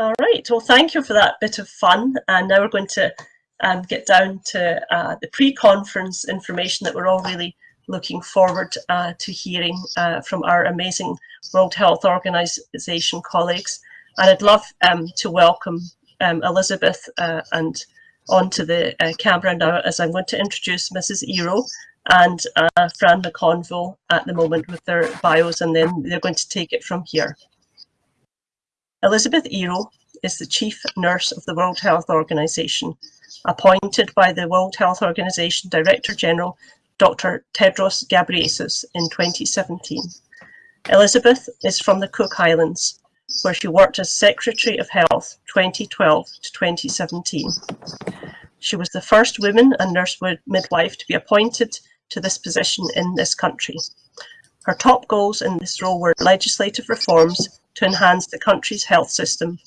All right, well, thank you for that bit of fun. And now we're going to um, get down to uh, the pre-conference information that we're all really looking forward uh, to hearing uh, from our amazing World Health Organization colleagues. And I'd love um, to welcome um, Elizabeth uh, and onto the uh, camera now as I'm going to introduce Mrs. Iro and uh, Fran McConville at the moment with their bios and then they're going to take it from here. Elizabeth Iro is the Chief Nurse of the World Health Organization, appointed by the World Health Organization Director General Dr. Tedros Ghebreyesus in 2017. Elizabeth is from the Cook Islands, where she worked as Secretary of Health 2012 to 2017. She was the first woman and nurse midwife to be appointed to this position in this country. Her top goals in this role were legislative reforms to enhance the country's health system,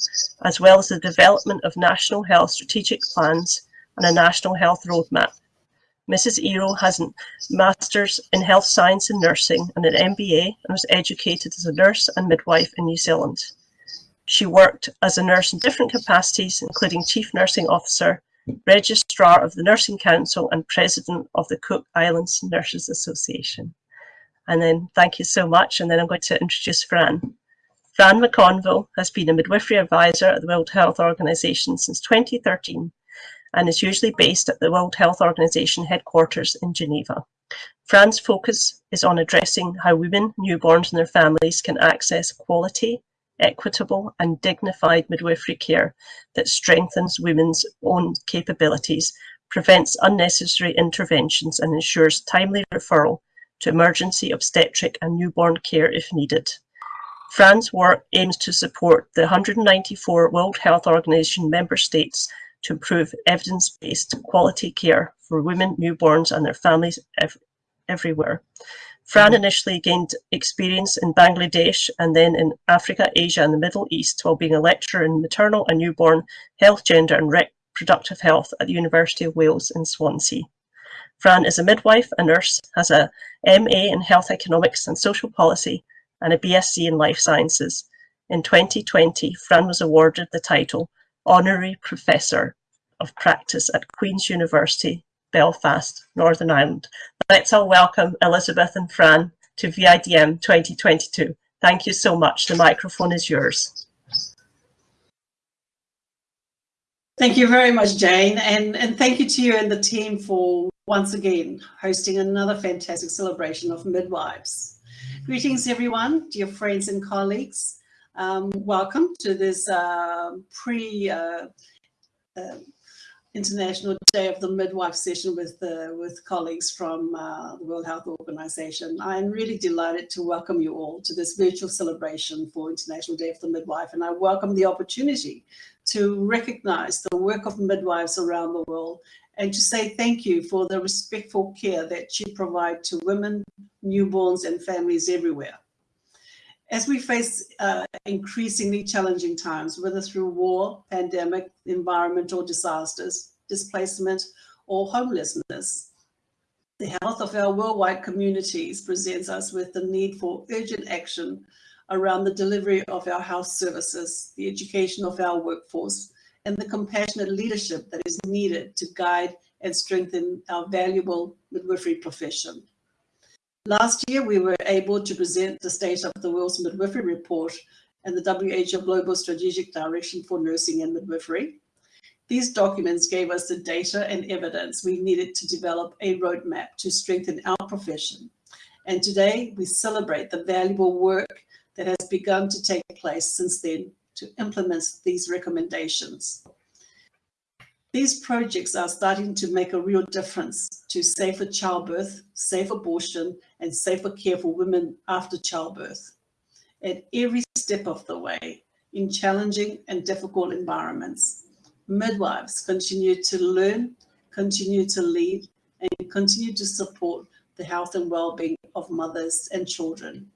as well as the development of national health strategic plans and a national health roadmap. Mrs. Iro has a Master's in Health Science and Nursing and an MBA and was educated as a nurse and midwife in New Zealand. She worked as a nurse in different capacities, including Chief Nursing Officer, Registrar of the Nursing Council and President of the Cook Islands Nurses Association. And then thank you so much. And then I'm going to introduce Fran. Fran McConville has been a midwifery advisor at the World Health Organization since 2013 and is usually based at the World Health Organization headquarters in Geneva. Fran's focus is on addressing how women, newborns and their families can access quality, equitable and dignified midwifery care that strengthens women's own capabilities, prevents unnecessary interventions and ensures timely referral to emergency obstetric and newborn care if needed. Fran's work aims to support the 194 World Health Organization member states to improve evidence-based quality care for women, newborns and their families ev everywhere. Fran mm-hmm. initially gained experience in Bangladesh and then in Africa, Asia and the Middle East while being a lecturer in maternal and newborn health, gender and reproductive health at the University of Wales in Swansea. Fran is a midwife, a nurse, has a MA in health economics and social policy and a BSc in Life Sciences. In 2020, Fran was awarded the title Honorary Professor of Practice at Queen's University, Belfast, Northern Ireland. Let's all welcome Elizabeth and Fran to VIDM 2022. Thank you so much. The microphone is yours. Thank you very much, Jane, and, and thank you to you and the team for once again hosting another fantastic celebration of midwives. Greetings, everyone, dear friends and colleagues. Um, welcome to this uh, pre uh, uh, International Day of the Midwife session with with colleagues from uh, the World Health Organization. I am really delighted to welcome you all to this virtual celebration for International Day of the Midwife, and I welcome the opportunity to recognize the work of midwives around the world and to say thank you for the respectful care that you provide to women, newborns, and families everywhere. As we face uh, increasingly challenging times, whether through war, pandemic, environmental disasters, displacement, or homelessness, the health of our worldwide communities presents us with the need for urgent action around the delivery of our health services, the education of our workforce, and the compassionate leadership that is needed to guide and strengthen our valuable midwifery profession. Last year, we were able to present the State of the World's Midwifery Report and the WHO Global Strategic Direction for Nursing and Midwifery. These documents gave us the data and evidence we needed to develop a roadmap to strengthen our profession. And today, we celebrate the valuable work that has begun to take place since then to implement these recommendations. These projects are starting to make a real difference to safer childbirth, safe abortion, and safer care for women after childbirth. At every step of the way, in challenging and difficult environments, midwives continue to learn, continue to lead, and continue to support the health and well-being of mothers and children.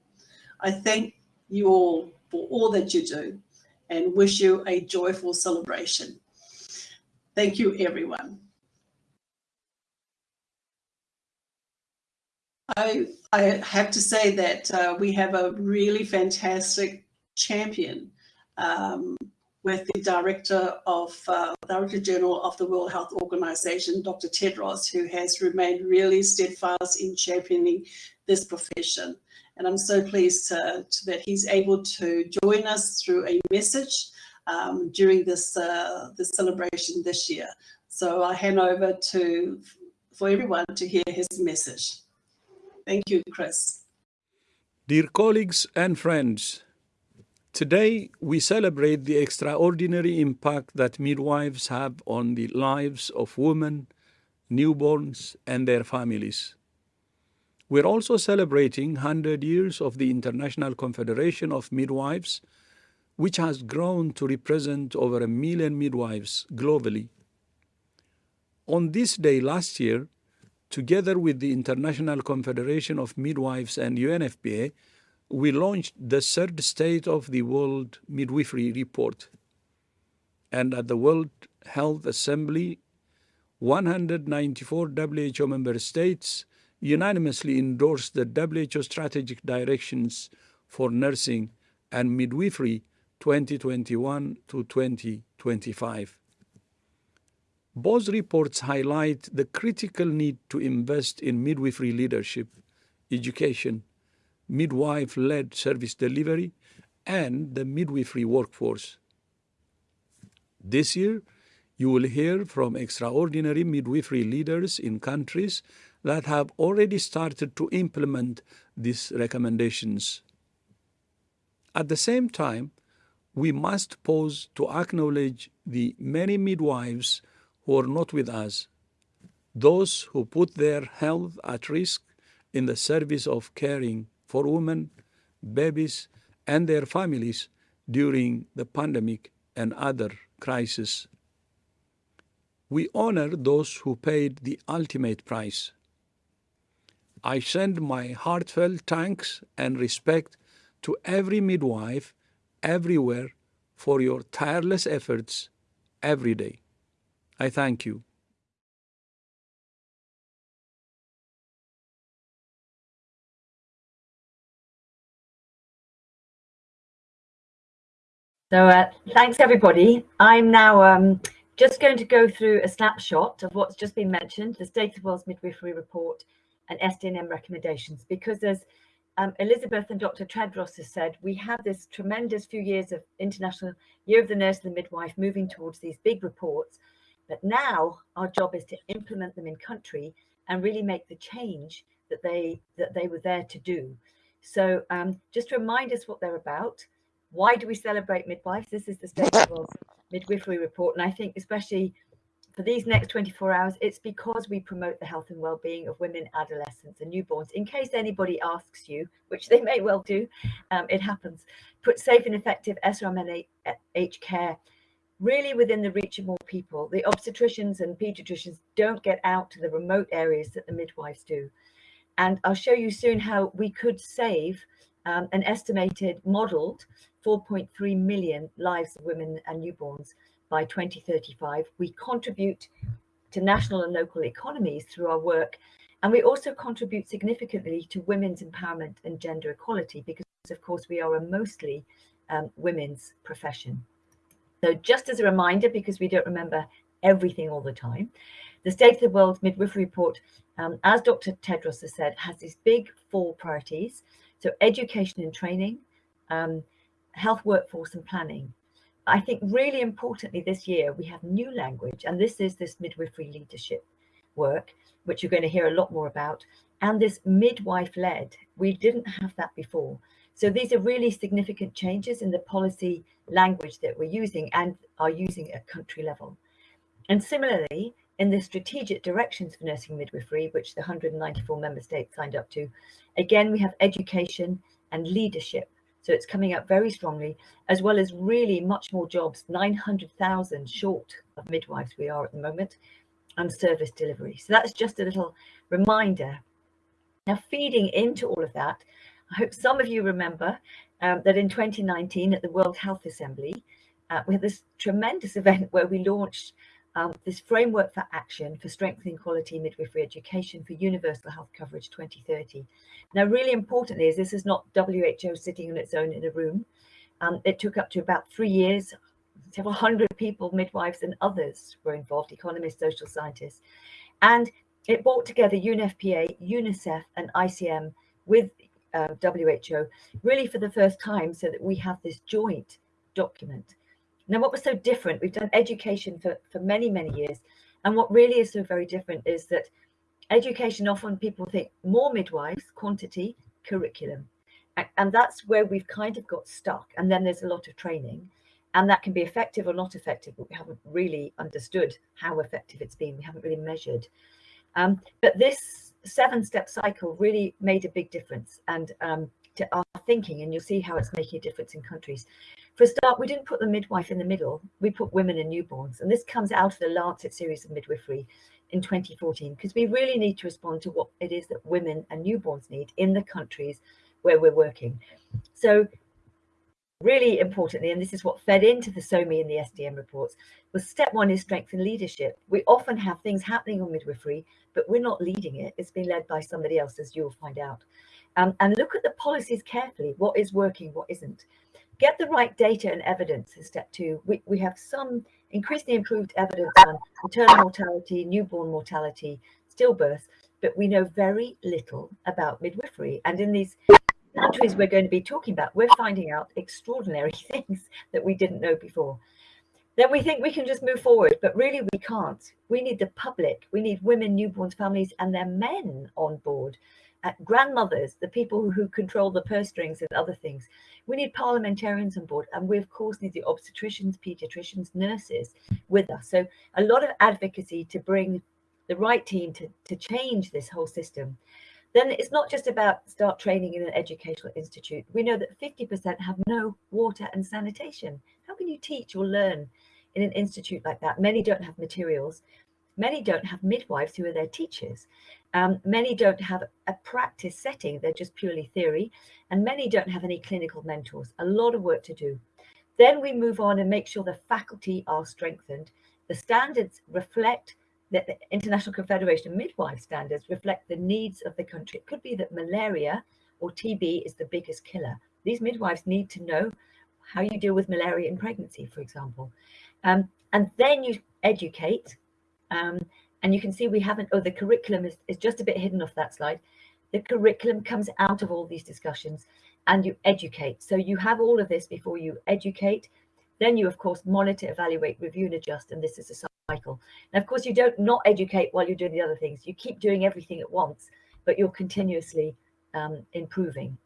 I thank you all for all that you do and wish you a joyful celebration. Thank you, everyone. I, I have to say that uh, we have a really fantastic champion um, with the director of uh, Director General of the World Health Organization, Dr. Tedros, who has remained really steadfast in championing this profession. And I'm so pleased that he's able to join us through a message um, during this, uh, this celebration this year. So I hand over to for everyone to hear his message. Thank you, Chris. Dear colleagues and friends, today we celebrate the extraordinary impact that midwives have on the lives of women, newborns, and their families. We're also celebrating 100 years of the International Confederation of Midwives, which has grown to represent over a million midwives globally. On this day last year, together with the International Confederation of Midwives and UNFPA, we launched the third State of the World Midwifery Report. And at the World Health Assembly, 194 WHO member states unanimously endorsed the WHO strategic directions for nursing and midwifery 2021 to 2025. Both reports highlight the critical need to invest in midwifery leadership, education, midwife-led service delivery, and the midwifery workforce. This year, you will hear from extraordinary midwifery leaders in countries that have already started to implement these recommendations. At the same time, we must pause to acknowledge the many midwives who are not with us, those who put their health at risk in the service of caring for women, babies, and their families during the pandemic and other crises. We honor those who paid the ultimate price I send my heartfelt thanks and respect to every midwife everywhere for your tireless efforts every day. I thank you. So uh, thanks everybody. I'm now um, just going to go through a snapshot of what's just been mentioned, the State of World's Midwifery Report and SDNM recommendations because as um, Elizabeth and Dr. Tedros has said, we have this tremendous few years of International Year of the Nurse and the Midwife moving towards these big reports. But now our job is to implement them in country and really make the change that they that they were there to do. So um, just to remind us what they're about, why do we celebrate midwives? This is the State of Midwifery Report. And I think especially for these next 24 hours, it's because we promote the health and well-being of women, adolescents and newborns. In case anybody asks you, which they may well do, um, it happens, put safe and effective SRMNH care really within the reach of more people. The obstetricians and pediatricians don't get out to the remote areas that the midwives do. And I'll show you soon how we could save um, an estimated modeled 4.3 million lives of women and newborns by 2035. We contribute to national and local economies through our work. And we also contribute significantly to women's empowerment and gender equality because, of course, we are a mostly um, women's profession. So just as a reminder, because we don't remember everything all the time, the State of the World Midwifery Report, um, as Dr. Tedros has said, has these big four priorities. So education and training, um, health workforce and planning, I think really importantly this year, we have new language, and this is this midwifery leadership work, which you're going to hear a lot more about, and this midwife-led. We didn't have that before. So these are really significant changes in the policy language that we're using and are using at country level. And similarly, in the strategic directions for nursing midwifery, which the 194 member states signed up to, again, we have education and leadership so it's coming up very strongly, as well as really much more jobs, 900,000 short of midwives we are at the moment, and service delivery. So that's just a little reminder. Now, feeding into all of that, I hope some of you remember um, that in 2019 at the World Health Assembly, uh, we had this tremendous event where we launched um, this framework for action for strengthening quality midwifery education for universal health coverage 2030. Now, really importantly, is this is not WHO sitting on its own in a room. Um, it took up to about three years, several hundred people, midwives and others were involved, economists, social scientists. And it brought together UNFPA, UNICEF and ICM with uh, WHO really for the first time so that we have this joint document. Now, what was so different, we've done education for, for many, many years. And what really is so very different is that education, often people think more midwives, quantity, curriculum. And that's where we've kind of got stuck. And then there's a lot of training and that can be effective or not effective, but we haven't really understood how effective it's been. We haven't really measured. Um, but this seven step cycle really made a big difference and um, to our thinking, and you'll see how it's making a difference in countries. For a start, we didn't put the midwife in the middle, we put women and newborns. And this comes out of the Lancet series of midwifery in 2014, because we really need to respond to what it is that women and newborns need in the countries where we're working. So really importantly, and this is what fed into the SoWMy and the SDM reports, was step one is strengthen leadership. We often have things happening on midwifery, but we're not leading it. It's being led by somebody else, as you'll find out. Um, and look at the policies carefully, what is working, what isn't. Get the right data and evidence in step two. We, we have some increasingly improved evidence on maternal mortality, newborn mortality, stillbirth, but we know very little about midwifery. And in these countries we're going to be talking about, we're finding out extraordinary things that we didn't know before. Then we think we can just move forward, but really we can't. We need the public, we need women, newborns, families, and their men on board. Uh, grandmothers, the people who, control the purse strings and other things. We need parliamentarians on board, and we of course need the obstetricians, pediatricians, nurses with us. So a lot of advocacy to bring the right team to, to change this whole system. Then it's not just about start training in an educational institute. We know that 50% have no water and sanitation. How can you teach or learn in an institute like that? Many don't have materials. Many don't have midwives who are their teachers. Um, many don't have a practice setting. They're just purely theory. And many don't have any clinical mentors. A lot of work to do. Then we move on and make sure the faculty are strengthened. The standards reflect that the International Confederation of Midwife standards reflect the needs of the country. It could be that malaria or TB is the biggest killer. These midwives need to know how you deal with malaria in pregnancy, for example. Um, and then you educate. Um, and you can see we haven't, oh, the curriculum is, is just a bit hidden off that slide. The curriculum comes out of all these discussions and you educate. So you have all of this before you educate. Then you, of course, monitor, evaluate, review, and adjust. And this is a cycle. Now, of course, you don't not educate while you're doing the other things. You keep doing everything at once, but you're continuously um, improving.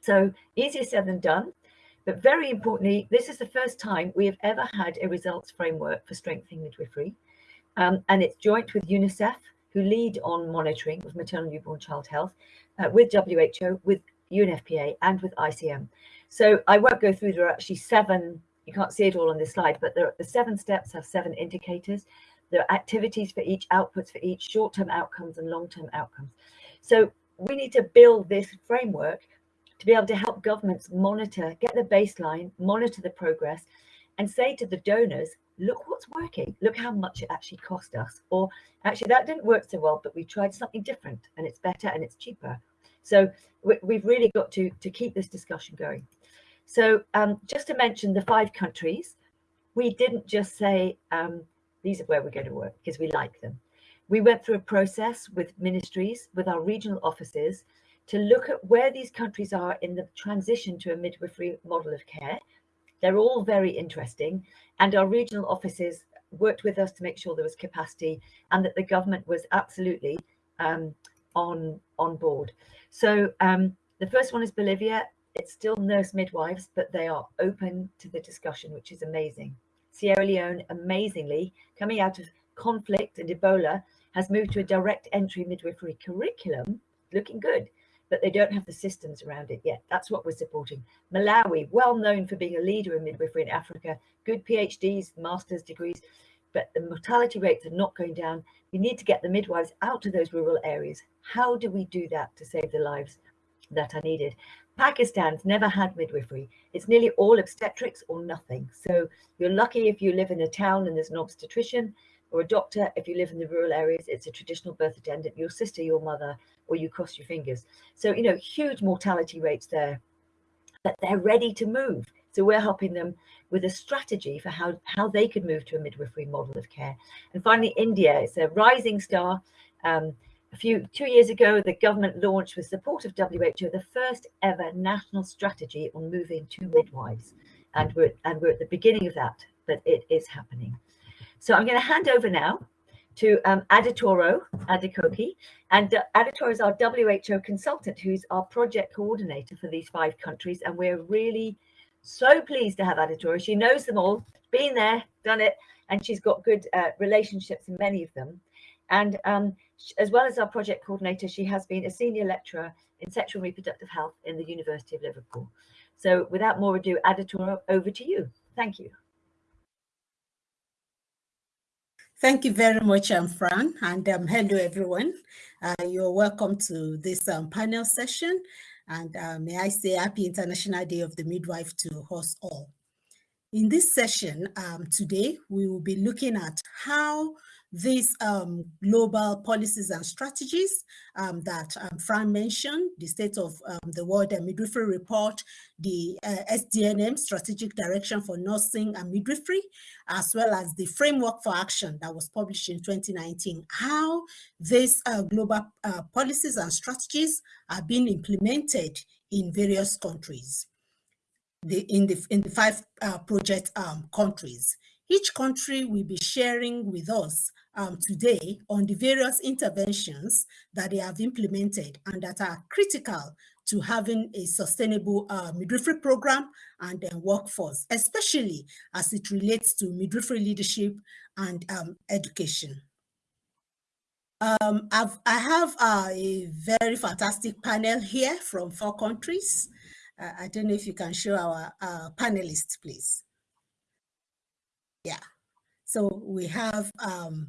So easier said than done. But very importantly, this is the first time we have ever had a results framework for strengthening midwifery. Um, and it's joint with UNICEF, who lead on monitoring of maternal newborn child health, uh, with WHO, with UNFPA, and with ICM. So I won't go through, there are actually seven you can't see it all on this slide, but there, the seven steps have seven indicators. There are activities for each, outputs for each, short-term outcomes and long-term outcomes. So we need to build this framework to be able to help governments monitor, get the baseline, monitor the progress, and say to the donors, look what's working, look how much it actually cost us. Or actually that didn't work so well, but we tried something different and it's better and it's cheaper. So we, have really got to, to keep this discussion going. So um, just to mention the five countries, we didn't just say, um, these are where we're going to work because we like them. We went through a process with ministries, with our regional offices, to look at where these countries are in the transition to a midwifery model of care. They're all very interesting. And our regional offices worked with us to make sure there was capacity and that the government was absolutely um, on, on board. So um, the first one is Bolivia. It's still nurse midwives, but they are open to the discussion, which is amazing. Sierra Leone, amazingly, coming out of conflict and Ebola, has moved to a direct entry midwifery curriculum, looking good, but they don't have the systems around it yet. That's what we're supporting. Malawi, well known for being a leader in midwifery in Africa, good PhDs, master's degrees, but the mortality rates are not going down. We need to get the midwives out to those rural areas. How do we do that to save the lives that are needed? Pakistan's never had midwifery. It's nearly all obstetrics or nothing. So you're lucky if you live in a town and there's an obstetrician or a doctor. If you live in the rural areas, it's a traditional birth attendant, your sister, your mother, or you cross your fingers. So, you know, huge mortality rates there, but they're ready to move. So we're helping them with a strategy for how, how they could move to a midwifery model of care. And finally, India, it's a rising star. Um, a few two years ago, the government launched with support of WHO the first ever national strategy on moving to midwives. And we're, and we're at the beginning of that, but it is happening. So I'm going to hand over now to um, Aditoro Adikoki. And uh, Aditoro is our WHO consultant, who's our project coordinator for these five countries. And we're really so pleased to have Aditoro. She knows them all, been there, done it, and she's got good uh, relationships in many of them. And um, as well as our project coordinator, she has been a senior lecturer in sexual and reproductive health in the University of Liverpool. So without more ado, Aditoro, over to you. Thank you. Thank you very much, um, Fran, and um, hello, everyone. Uh, you're welcome to this um, panel session, and uh, may I say Happy International Day of the Midwife to us all. In this session um, today, we will be looking at how these um, global policies and strategies um, that um, Fran mentioned, the State of um, the World and Midwifery Report, the uh, SDNM, Strategic Direction for Nursing and Midwifery, as well as the Framework for Action that was published in 2019, how these uh, global uh, policies and strategies are being implemented in various countries. The, in, the, in the five uh, project um, countries. Each country will be sharing with us um, today on the various interventions that they have implemented and that are critical to having a sustainable uh, midwifery program and workforce, especially as it relates to midwifery leadership and um, education. Um, I've, I have uh, a very fantastic panel here from four countries. Uh, I don't know if you can show our uh, panelists, please. Yeah, so we have um,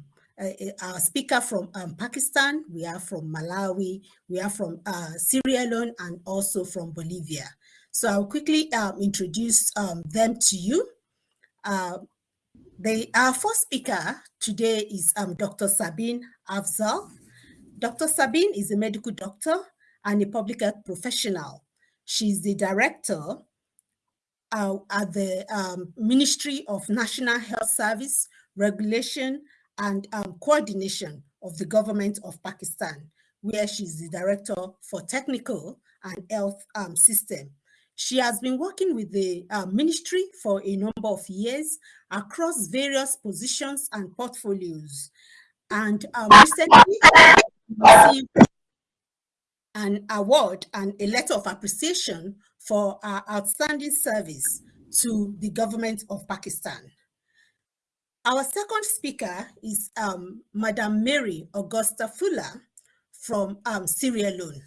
our speaker from um, Pakistan, we are from Malawi, we are from uh, Sierra and also from Bolivia. So I'll quickly um, introduce um, them to you. Uh, the, our first speaker today is um, Dr. Sabeen Afzal. Dr. Sabeen is a medical doctor and a public health professional. She's the director uh, at the um, Ministry of National Health Service, Regulation and um, coordination of the government of Pakistan, where she's the director for technical and health um, system. She has been working with the uh, ministry for a number of years across various positions and portfolios. And um, recently received an award and a letter of appreciation for our outstanding service to the government of Pakistan. Our second speaker is um, Madam Mary Augusta Fuller from um, Sierra Leone.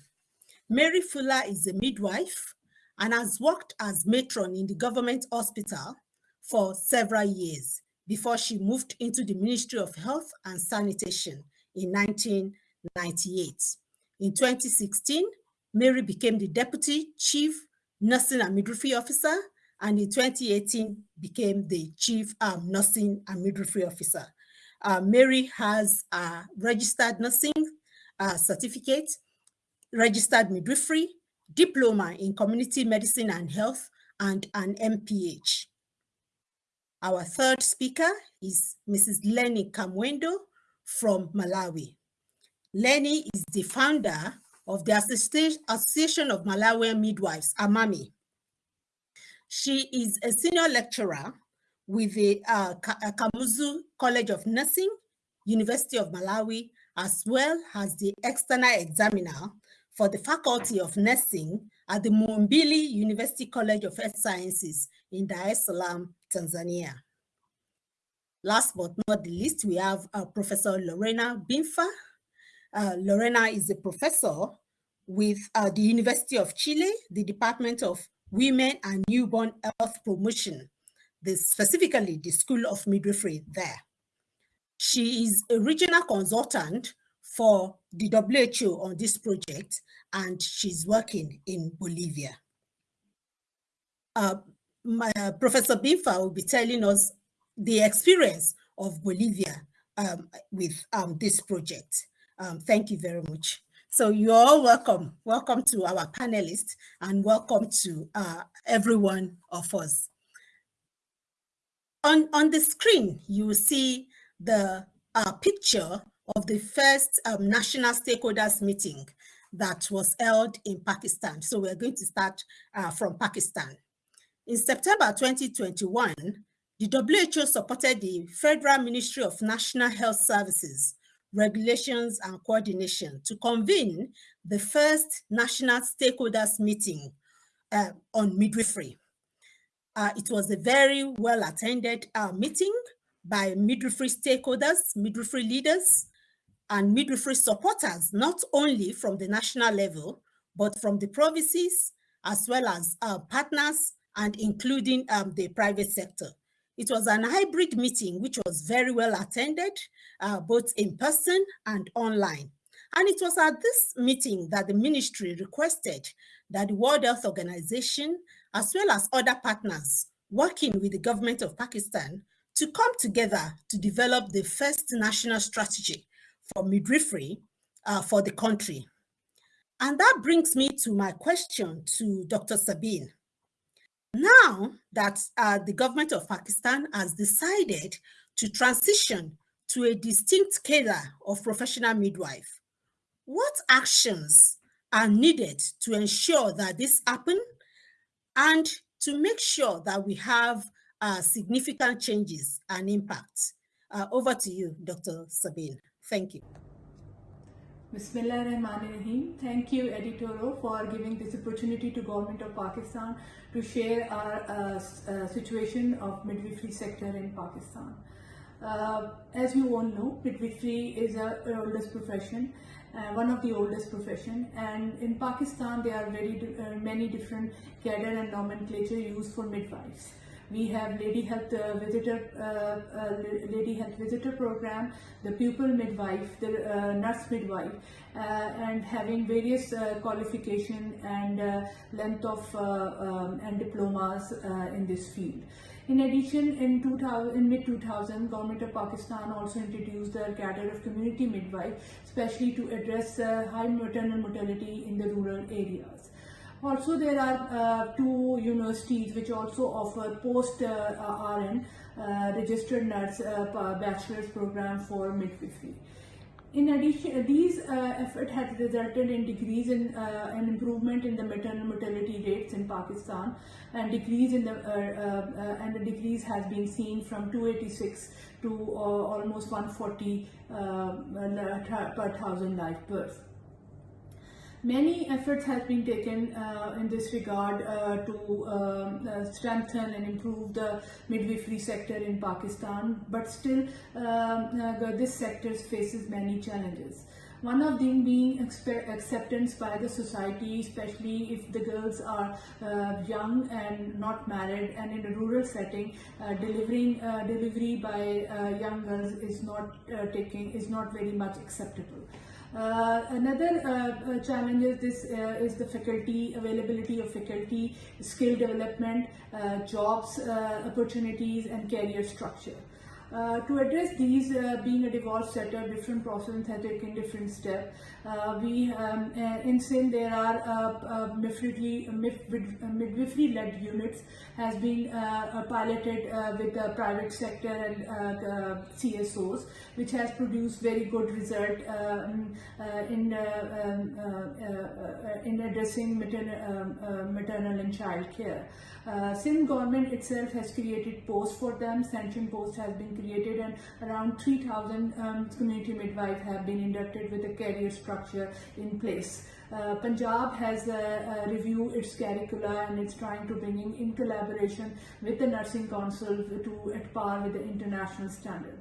Mary Fuller is a midwife and has worked as matron in the government hospital for several years before she moved into the Ministry of Health and Sanitation in 1998. In 2016, Mary became the Deputy Chief Nursing and Midwifery Officer and in 2018 became the chief um, nursing and midwifery officer. Uh, Mary has a registered nursing uh, certificate, registered midwifery, diploma in community medicine and health, and an MPH. Our third speaker is Mrs. Lenny Kamwendo from Malawi. Lenny is the founder of the Association of Malawian Midwives, AMAMI, she is a senior lecturer with the uh, uh, Kamuzu College of Nursing, University of Malawi, as well as the external examiner for the Faculty of Nursing at the Muhimbili University College of Health Sciences in Dar es Salaam, Tanzania. Last but not the least, we have uh, Professor Lorena Binfa. Uh, Lorena is a professor with uh, the University of Chile, the Department of women and newborn health promotion, the, specifically the School of Midwifery there. She is a regional consultant for the WHO on this project, and she's working in Bolivia. Uh, my, uh, Professor Binfa will be telling us the experience of Bolivia um, with um, this project. Um, thank you very much. So you're all welcome. Welcome to our panelists and welcome to uh, every one of us. on, on the screen, you will see the uh, picture of the first um, national stakeholders meeting that was held in Pakistan. So we're going to start uh, from Pakistan. In September 2021, the WHO supported the Federal Ministry of National Health Services, Regulations and Coordination to convene the first national stakeholders meeting uh, on midwifery. Uh, it was a very well attended uh, meeting by midwifery stakeholders, midwifery leaders, and midwifery supporters, not only from the national level, but from the provinces, as well as uh, partners and including um, the private sector. It was an hybrid meeting, which was very well attended, uh, both in person and online. And it was at this meeting that the ministry requested that the World Health Organization, as well as other partners working with the government of Pakistan, to come together to develop the first national strategy for midwifery uh, for the country. And that brings me to my question to Dr. Sabeen. Now that uh, the government of Pakistan has decided to transition to a distinct cadre of professional midwife, what actions are needed to ensure that this happen and to make sure that we have uh, significant changes and impact? Uh, over to you, Dr. Sabeen. Thank you. Bismillah Rahim. Thank you, Editoro, for giving this opportunity to Government of Pakistan to share our uh, uh, situation of midwifery sector in Pakistan. Uh, as you all know, midwifery is our oldest profession, uh, one of the oldest profession, and in Pakistan there are very uh, many different cadre and nomenclature used for midwives we have lady health uh, visitor uh, uh, lady health visitor program the pupil midwife the uh, nurse midwife uh, and having various qualification and length of um, and diplomas in this field in addition, in, 2000, in mid-2000, government of Pakistan also introduced the cadre of community midwife, especially to address high maternal mortality in the rural areas. Also, there are uh, two universities which also offer post-RN uh, uh, registered nurse uh, bachelor's program for midwifery. In addition, these uh, efforts have resulted in decrease in uh, an improvement in the maternal mortality rates in Pakistan, and decrease in the and the decrease has been seen from 286 to almost 140 per thousand live births. Many efforts have been taken uh, in this regard uh, to um, uh, strengthen and improve the midwifery sector in Pakistan, but still um, uh, this sector faces many challenges. One of them being acceptance by the society, especially if the girls are uh, young and not married and in a rural setting, uh, delivering uh, delivery by uh, young girls is not taking is not very much acceptable. Uh, another uh, uh, challenge is this is the faculty availability of faculty, skill development, jobs opportunities, and career structure. Uh, to address these, uh, being a divorce setter, different processes have taken different steps. Uh, we um, in Sindh there are midwifery-led units has been piloted with the private sector and the CSOs, which has produced very good result um, in um, in addressing maternal, um, maternal and child care. Uh, Sindh government itself has created posts for them, sanctioned posts has been created and around 3000 um, community midwives have been inducted with a career structure in place. Uh, Punjab has uh, uh, reviewed its curricula and it's trying to bring in, in collaboration with the Nursing Council to at par with the international standard.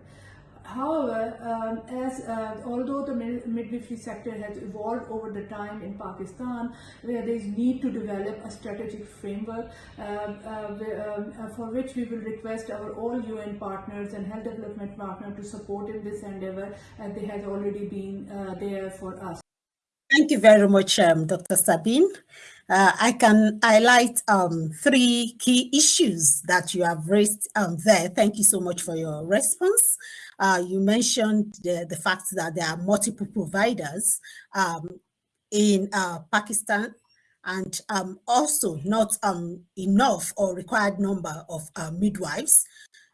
However, um, as uh, although the midwifery sector has evolved over the time in Pakistan, where there is need to develop a strategic framework uh, uh, um, uh, for which we will request our all UN partners and health development partners to support in this endeavor, and they have already been uh, there for us. Thank you very much, um, Dr. Sabeen. Uh, I can highlight um, three key issues that you have raised um, there. Thank you so much for your response. Uh, you mentioned the, the fact that there are multiple providers um, in uh, Pakistan and um, also not um, enough or required number of uh, midwives.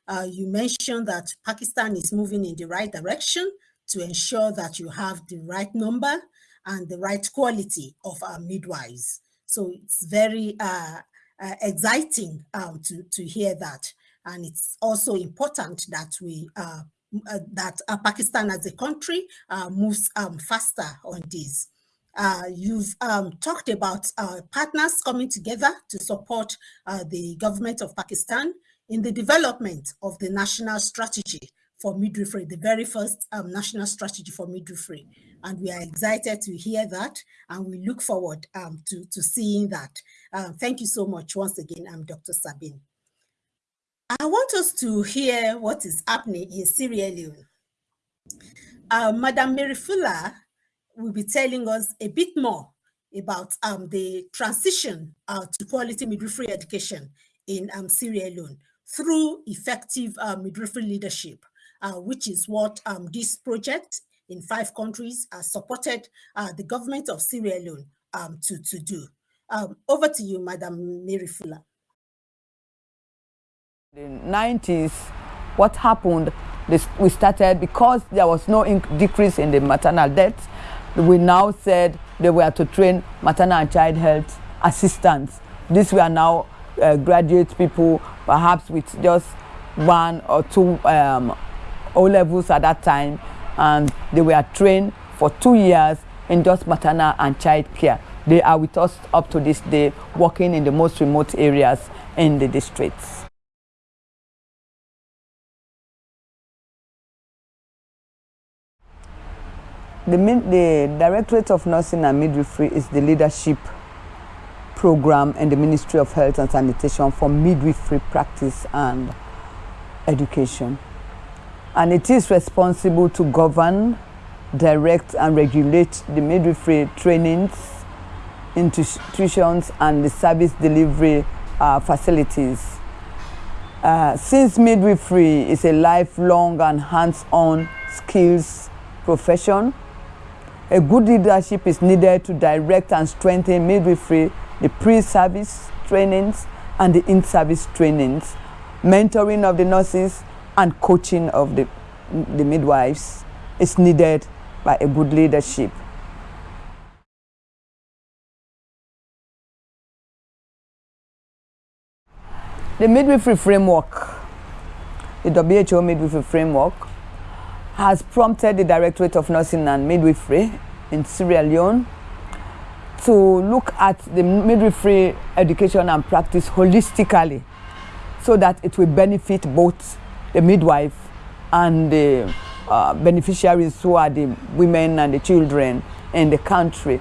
uh, you mentioned that Pakistan is moving in the right direction to ensure that you have the right number and the right quality of our midwives. So it's very uh, uh, exciting um, to, to hear that. And it's also important that we uh, uh that uh, Pakistan as a country uh, moves um, faster on this. you've um, talked about partners coming together to support the government of Pakistan in the development of the national strategy for midwifery, the very first um, national strategy for midwifery. And we are excited to hear that, and we look forward um, to, to seeing that. Thank you so much once again, I'm Dr. Sabeen. I want us to hear what is happening in Sierra Leone. Uh, Madam Mary Fuller will be telling us a bit more about um, the transition uh, to quality midwifery education in um, Sierra Leone through effective uh, midwifery leadership uh, which is what um, this project in five countries supported uh, the government of Sierra Leone um, to, to do. Um, over to you, Madam Mary Fuller. The 90s, what happened, this, we started, because there was no decrease in the maternal deaths, we now said they were to train maternal and child health assistants. These were now uh, graduate people, perhaps with just one or two um, O levels at that time, and they were trained for two years in just maternal and child care. They are with us up to this day, working in the most remote areas in the districts. The, the Directorate of Nursing and Midwifery is the leadership program in the Ministry of Health and Sanitation for midwifery practice and education and it is responsible to govern, direct and regulate the midwifery trainings, institutions and the service delivery uh, facilities. Uh, since midwifery is a lifelong and hands-on skills profession, a good leadership is needed to direct and strengthen midwifery, the pre-service trainings and the in-service trainings, mentoring of the nurses, and coaching of the, the midwives is needed by a good leadership. The midwifery framework, the WHO midwifery framework, has prompted the Directorate of Nursing and Midwifery in Sierra Leone to look at the midwifery education and practice holistically so that it will benefit both the midwife and the uh, beneficiaries who are the women and the children in the country.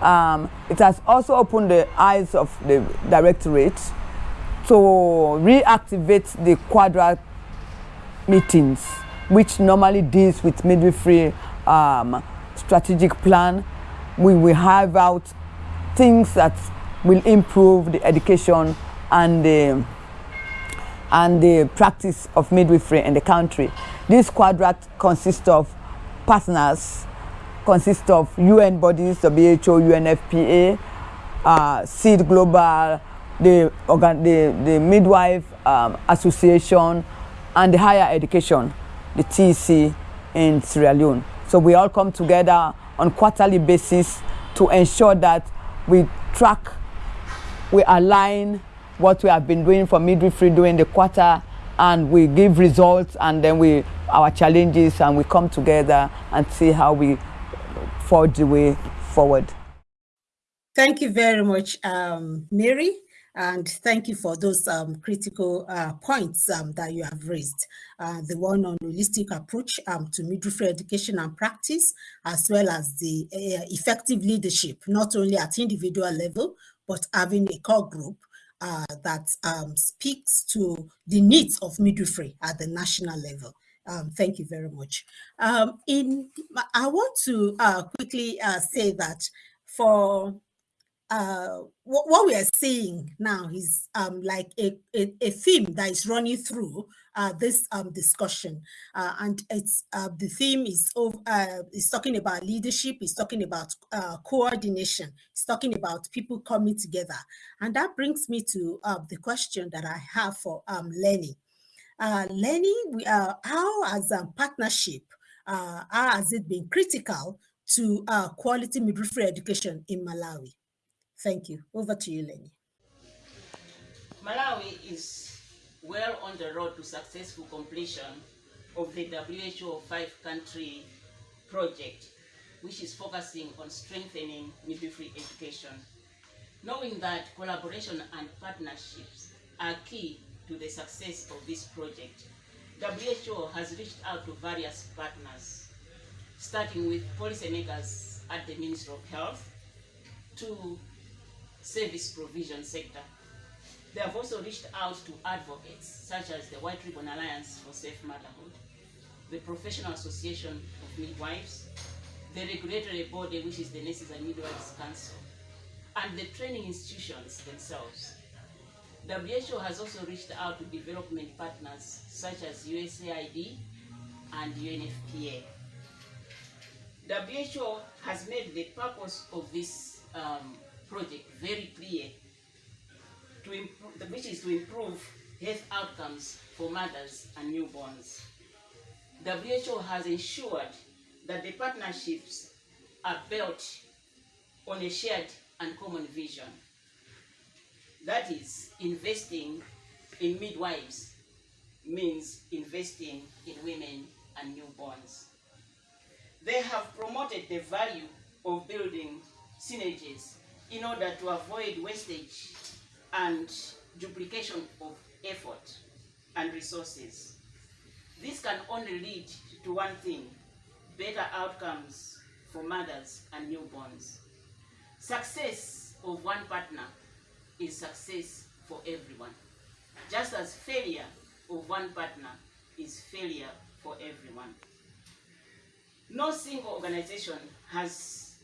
Um, it has also opened the eyes of the directorate to reactivate the quadra meetings, which normally deals with midwifery um, strategic plan. We will have out things that will improve the education and the and the practice of midwifery in the country. This quadrat consists of partners, consists of UN bodies, WHO, UNFPA, uh, SEED Global, the, the, the Midwife um, Association, and the Higher Education, the TEC in Sierra Leone. So we all come together on quarterly basis to ensure that we track, we align what we have been doing for midwifery during the quarter and we give results and then we our challenges and we come together and see how we forge the way forward. Thank you very much, um, Mary. And thank you for those um, critical uh, points um, that you have raised. Uh, the one on holistic approach um, to midwifery education and practice, as well as the uh, effective leadership, not only at individual level, but having a core group uh, that um, speaks to the needs of midwifery at the national level. Um, thank you very much. Um, in, I want to uh, quickly uh, say that for uh, what, what, we are seeing now is um, like a, a, a, theme that is running through uh, this um, discussion. Uh, and it's uh, the theme is, uh, is talking about leadership, is talking about coordination, it's talking about people coming together. And that brings me to uh, the question that I have for um, Lenny. Lenny, we, how has a partnership, how has it been critical to quality midwifery education in Malawi? Thank you. Over to you, Lenny. Malawi is well on the road to successful completion of the WHO five-country project, which is focusing on strengthening midwifery education. Knowing that collaboration and partnerships are key to the success of this project, WHO has reached out to various partners, starting with policymakers at the Ministry of Health to service provision sector. They have also reached out to advocates such as the White Ribbon Alliance for Safe Motherhood, the Professional Association of Midwives, the regulatory body which is the Nurses and Midwives Council, and the training institutions themselves. WHO has also reached out to development partners such as USAID and UNFPA. WHO has made the purpose of this um, project very clear, to improve, which is to improve health outcomes for mothers and newborns. WHO has ensured that the partnerships are built on a shared and common vision. That is, investing in midwives means investing in women and newborns. They have promoted the value of building synergies in order to avoid wastage and duplication of effort and resources. This can only lead to one thing, better outcomes for mothers and newborns. Success of one partner is success for everyone, just as failure of one partner is failure for everyone. No single organization has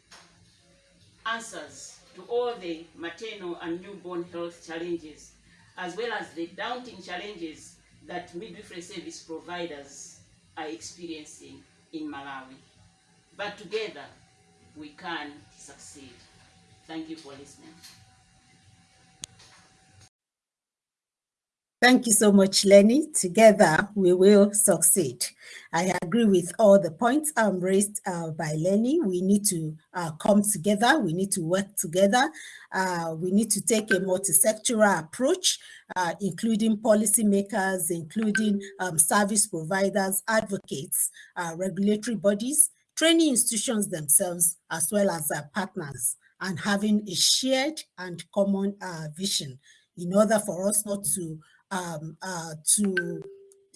answers to all the maternal and newborn health challenges, as well as the daunting challenges that midwifery service providers are experiencing in Malawi. But together, we can succeed. Thank you for listening. Thank you so much, Lenny. Together, we will succeed. I agree with all the points um, raised uh, by Lenny. We need to uh, come together. We need to work together. Uh, we need to take a multi-sectoral approach, uh, including policymakers, including um, service providers, advocates, uh, regulatory bodies, training institutions themselves, as well as our partners, and having a shared and common uh, vision in order for us not to um, uh, to,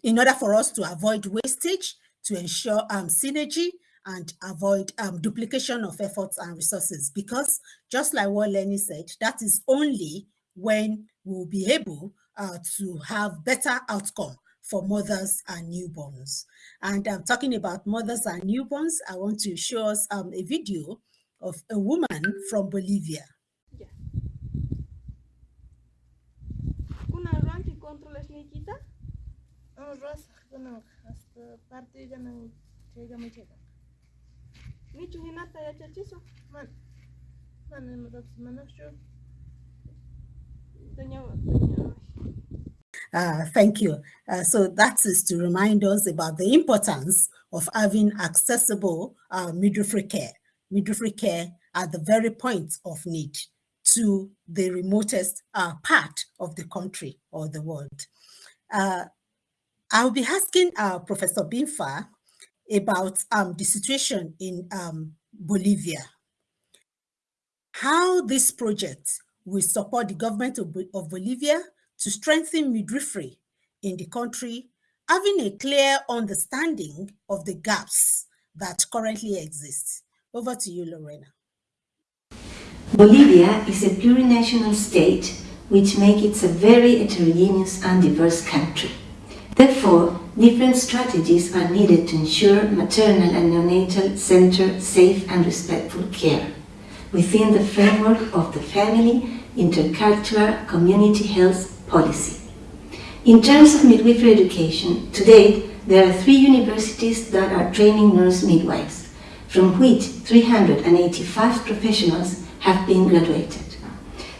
in order for us to avoid wastage, to ensure um, synergy and avoid um, duplication of efforts and resources. Because just like what Lenny said, that is only when we'll be able uh, to have better outcome for mothers and newborns. And I'm talking about mothers and newborns. I want to show us um, a video of a woman from Bolivia. Rosa ganang hasta parte ganang chega mo chega. Michu hinata ya chachiso. Man. Man mo dat manasho. Uh, thank you. Uh, so that is to remind us about the importance of having accessible uh, midwifery care. Midwifery care at the very point of need to the remotest uh, part of the country or the world. Uh, I'll be asking uh, Professor Binfa about um, the situation in um, Bolivia. How this project will support the government of, of Bolivia to strengthen midwifery in the country, having a clear understanding of the gaps that currently exist. Over to you, Lorena. Bolivia is a plurinational state which makes it a very heterogeneous and diverse country. Therefore, different strategies are needed to ensure maternal and neonatal center safe and respectful care within the framework of the family intercultural community health policy. In terms of midwifery education, today there are three universities that are training nurse midwives, from which 385 professionals have been graduated.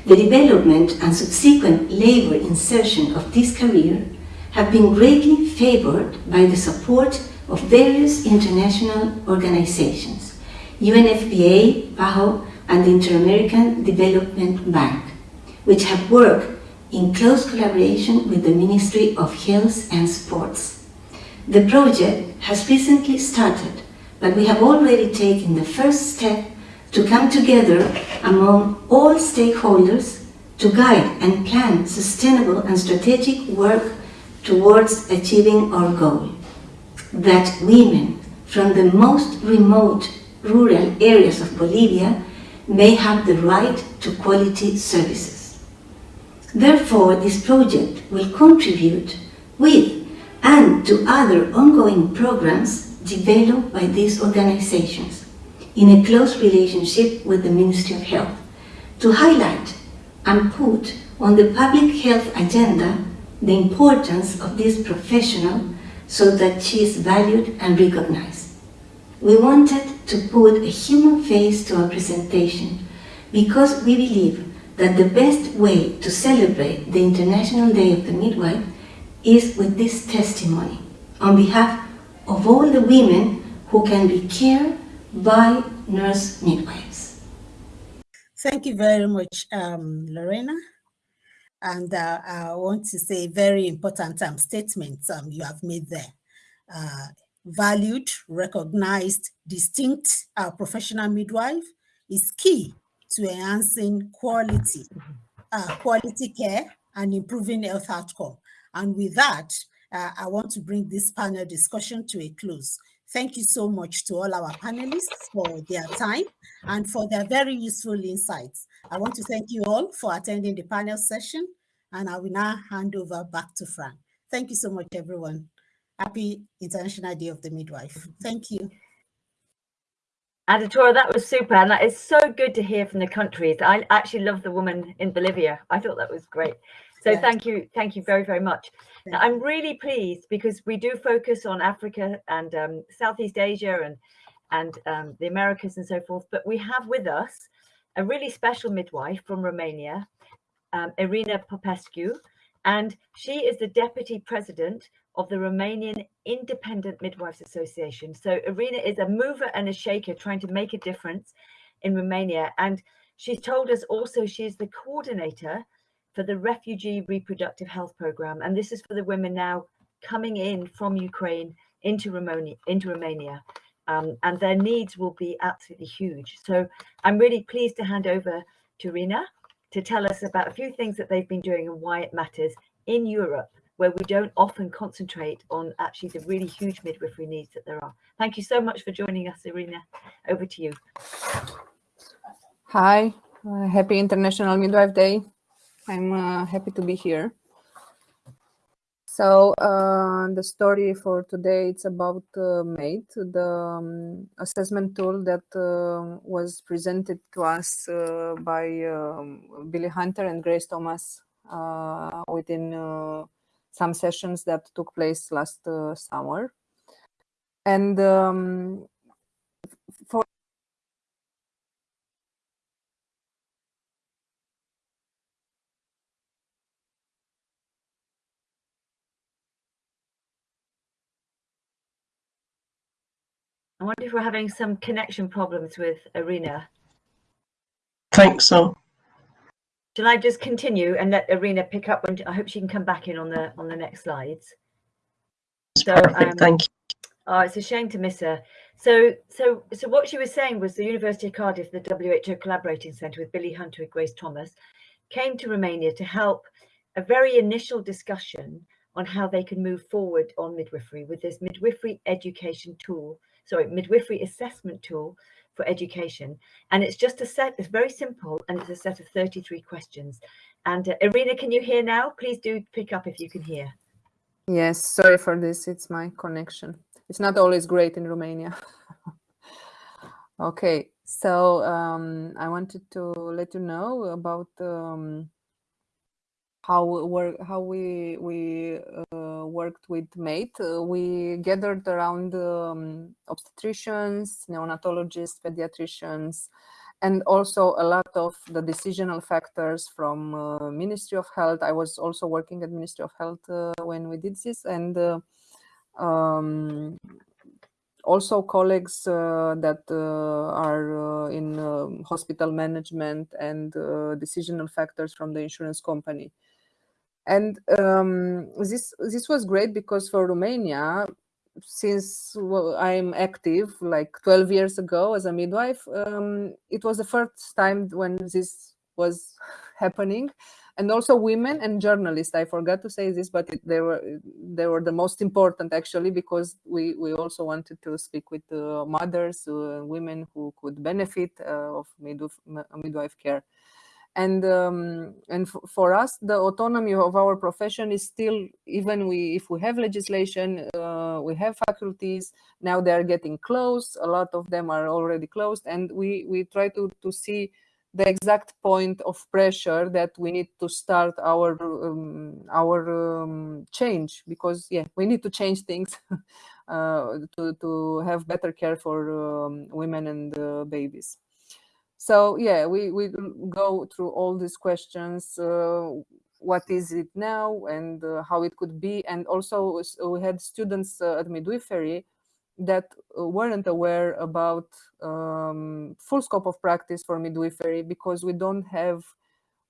The development and subsequent labor insertion of this career have been greatly favored by the support of various international organizations, UNFPA, PAHO, and the Inter-American Development Bank, which have worked in close collaboration with the Ministry of Health and Sports. The project has recently started, but we have already taken the first step to come together among all stakeholders to guide and plan sustainable and strategic work towards achieving our goal, that women from the most remote rural areas of Bolivia may have the right to quality services. Therefore, this project will contribute with and to other ongoing programs developed by these organizations in a close relationship with the Ministry of Health to highlight and put on the public health agenda the importance of this professional so that she is valued and recognized. We wanted to put a human face to our presentation because we believe that the best way to celebrate the International Day of the Midwife is with this testimony on behalf of all the women who can be cared by nurse midwives. Thank you very much, um, Lorena. And uh, I want to say very important um, statements um, you have made there. Uh, valued, recognized, distinct uh, professional midwife is key to enhancing quality, uh, quality care and improving health outcome. And with that, uh, I want to bring this panel discussion to a close. Thank you so much to all our panelists for their time and for their very useful insights. I want to thank you all for attending the panel session, and I will now hand over back to Frank. Thank you so much, everyone. Happy International Day of the Midwife. Thank you. Aditora, that was super. And that is so good to hear from the countries. I actually love the woman in Bolivia. I thought that was great. So yes. thank you. Thank you very, very much. Now, I'm really pleased because we do focus on Africa and um, Southeast Asia and, and um, the Americas and so forth. But we have with us a really special midwife from Romania, um, Irina Popescu, and she is the deputy president of the Romanian Independent Midwives Association. So Irina is a mover and a shaker trying to make a difference in Romania. And she's told us also she's the coordinator for the Refugee Reproductive Health Program. And this is for the women now coming in from Ukraine into Romania. Into Romania. Um, and their needs will be absolutely huge. So I'm really pleased to hand over to Rina to tell us about a few things that they've been doing and why it matters in Europe, where we don't often concentrate on actually the really huge midwifery needs that there are. Thank you so much for joining us, Irina. Over to you. Hi, uh, happy International Midwife Day. I'm uh, happy to be here. So uh, the story for today it's about uh, MATE, the um, assessment tool that uh, was presented to us uh, by um, Billie Hunter and Grace Thomas uh, within uh, some sessions that took place last summer. And um, for I wonder if we're having some connection problems with Irina. Think so. Shall I just continue and let Irina pick up when I hope she can come back in on the on the next slides. So, Perfect, um, thank you. Oh, it's a shame to miss her. So, so, so what she was saying was the University of Cardiff, the WHO Collaborating Centre with Billie Hunter and Grace Thomas, came to Romania to help a very initial discussion on how they can move forward on midwifery with this midwifery education tool sorry, midwifery assessment tool for education. And it's just a set, it's very simple, and it's a set of 33 questions. And uh, Irina, can you hear now? Please do pick up if you can hear. Yes, sorry for this. It's my connection. It's not always great in Romania. okay, so um, I wanted to let you know about um, how we work, how we we uh, worked with mate uh, we gathered around um, obstetricians neonatologists pediatricians and also a lot of the decisional factors from uh, Ministry of Health. I was also working at Ministry of Health uh, when we did this, and uh, um, also colleagues uh, that uh, are in um, hospital management and decisional factors from the insurance company. And um, this this was great because for Romania, since I'm active like 12 years ago as a midwife, um, it was the first time when this was happening. And also women and journalists i forgot to say this but it, they were they were the most important actually because we we also wanted to speak with uh, mothers uh, women who could benefit uh, of midwife, midwife care and um, and for us the autonomy of our profession is still even we if we have legislation uh, we have faculties now they are getting closed a lot of them are already closed and we we try to to see the exact point of pressure that we need to start our um, our um, change because yeah we need to change things uh, to to have better care for um, women and uh, babies so yeah we we go through all these questions uh, what is it now and uh, how it could be and also we had students uh, at midwifery that uh, weren't aware about um, full scope of practice for midwifery because we don't have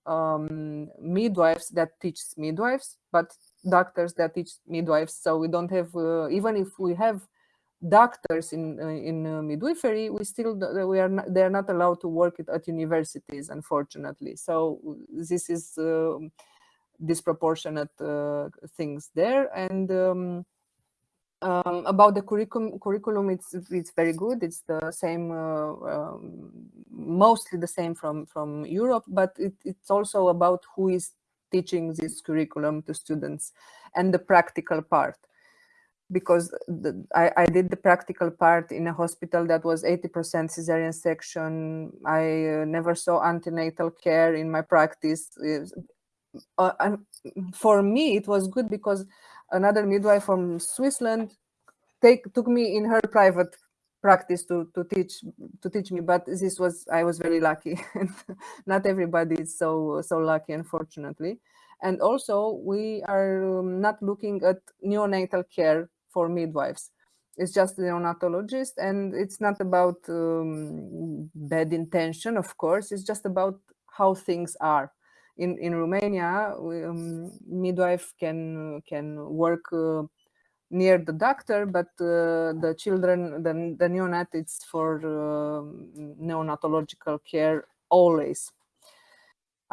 um, midwives that teach midwives, but doctors that teach midwives. So we don't have, uh, even if we have doctors in uh, in uh, midwifery, we still we are not, they are not allowed to work at, at universities, unfortunately. So this is um, disproportionate uh, things there, and um, um, about the curriculum, curriculum it's it's very good. It's the same, uh, um, mostly the same from from Europe, but it, it's also about who is teaching this curriculum to students and the practical part. Because the, I, I did the practical part in a hospital that was 80% cesarean section. I uh, never saw antenatal care in my practice. Uh, and for me, it was good because another midwife from Switzerland take took me in her private practice to to teach to teach me but this was i was very lucky not everybody is so so lucky unfortunately and also we are um, not looking at neonatal care for midwives. It's just the neonatologist and it's not about um, bad intention of course. It's just about how things are. In in Romania, um, midwife can can work uh, near the doctor, but uh, the children, the, the neonat, it's for uh, neonatological care always,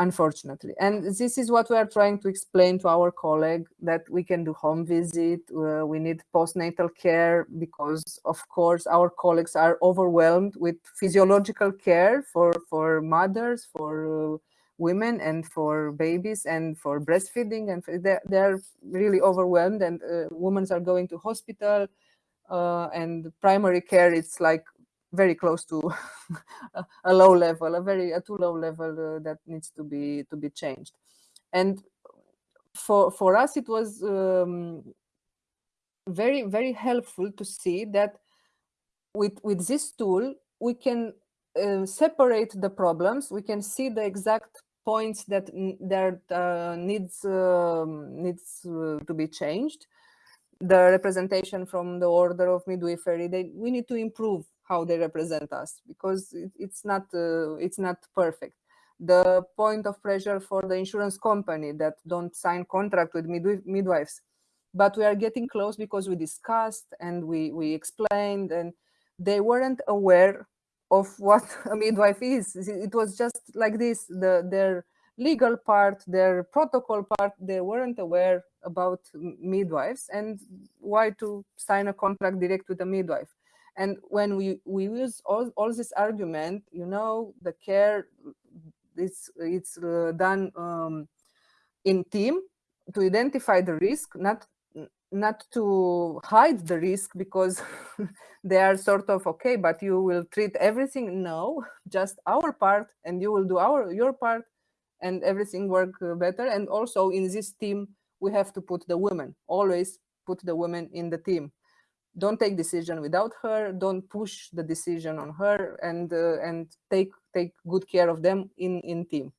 unfortunately. And this is what we are trying to explain to our colleague, that we can do home visit, uh, we need postnatal care, because of course our colleagues are overwhelmed with physiological care for, for mothers, for uh, women and for babies and for breastfeeding and they're, they're really overwhelmed and uh, women are going to hospital uh, and primary care it's like very close to a low level a very a too low level uh, that needs to be to be changed and for for us it was um, very very helpful to see that with with this tool we can uh, separate the problems we can see the exact points that that uh, needs um, needs uh, to be changed. The representation from the order of midwifery, they, we need to improve how they represent us because it, it's not uh, it's not perfect. The point of pressure for the insurance company that don't sign contract with midw midwives, but we are getting close because we discussed and we we explained and they weren't aware of what a midwife is. It was just like this, the, their legal part, their protocol part, they weren't aware about midwives and why to sign a contract direct with a midwife. And when we, we use all, all this argument, you know, the care, it's, it's uh, done um, in team to identify the risk, not not to hide the risk because they are sort of okay but you will treat everything. No just our part and you will do our your part and everything work uh, better. And also in this team we have to put the women always put the women in the team don't take decision without her don't push the decision on her and uh, and take take good care of them in in team.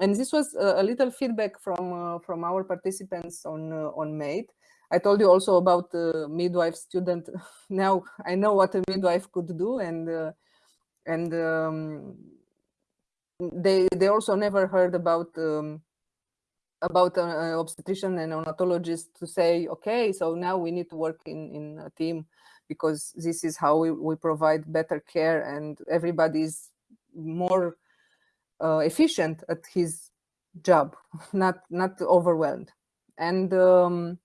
And this was a, little feedback from uh, from our participants on uh, on mate. I told you also about the midwife student. Now i know what a midwife could do and uh, and um, they they also never heard about um, about an obstetrician and neonatologist to say, okay, so now we need to work in, in a team because this is how we, we provide better care and everybody's more uh, efficient at his job, not not overwhelmed. And um,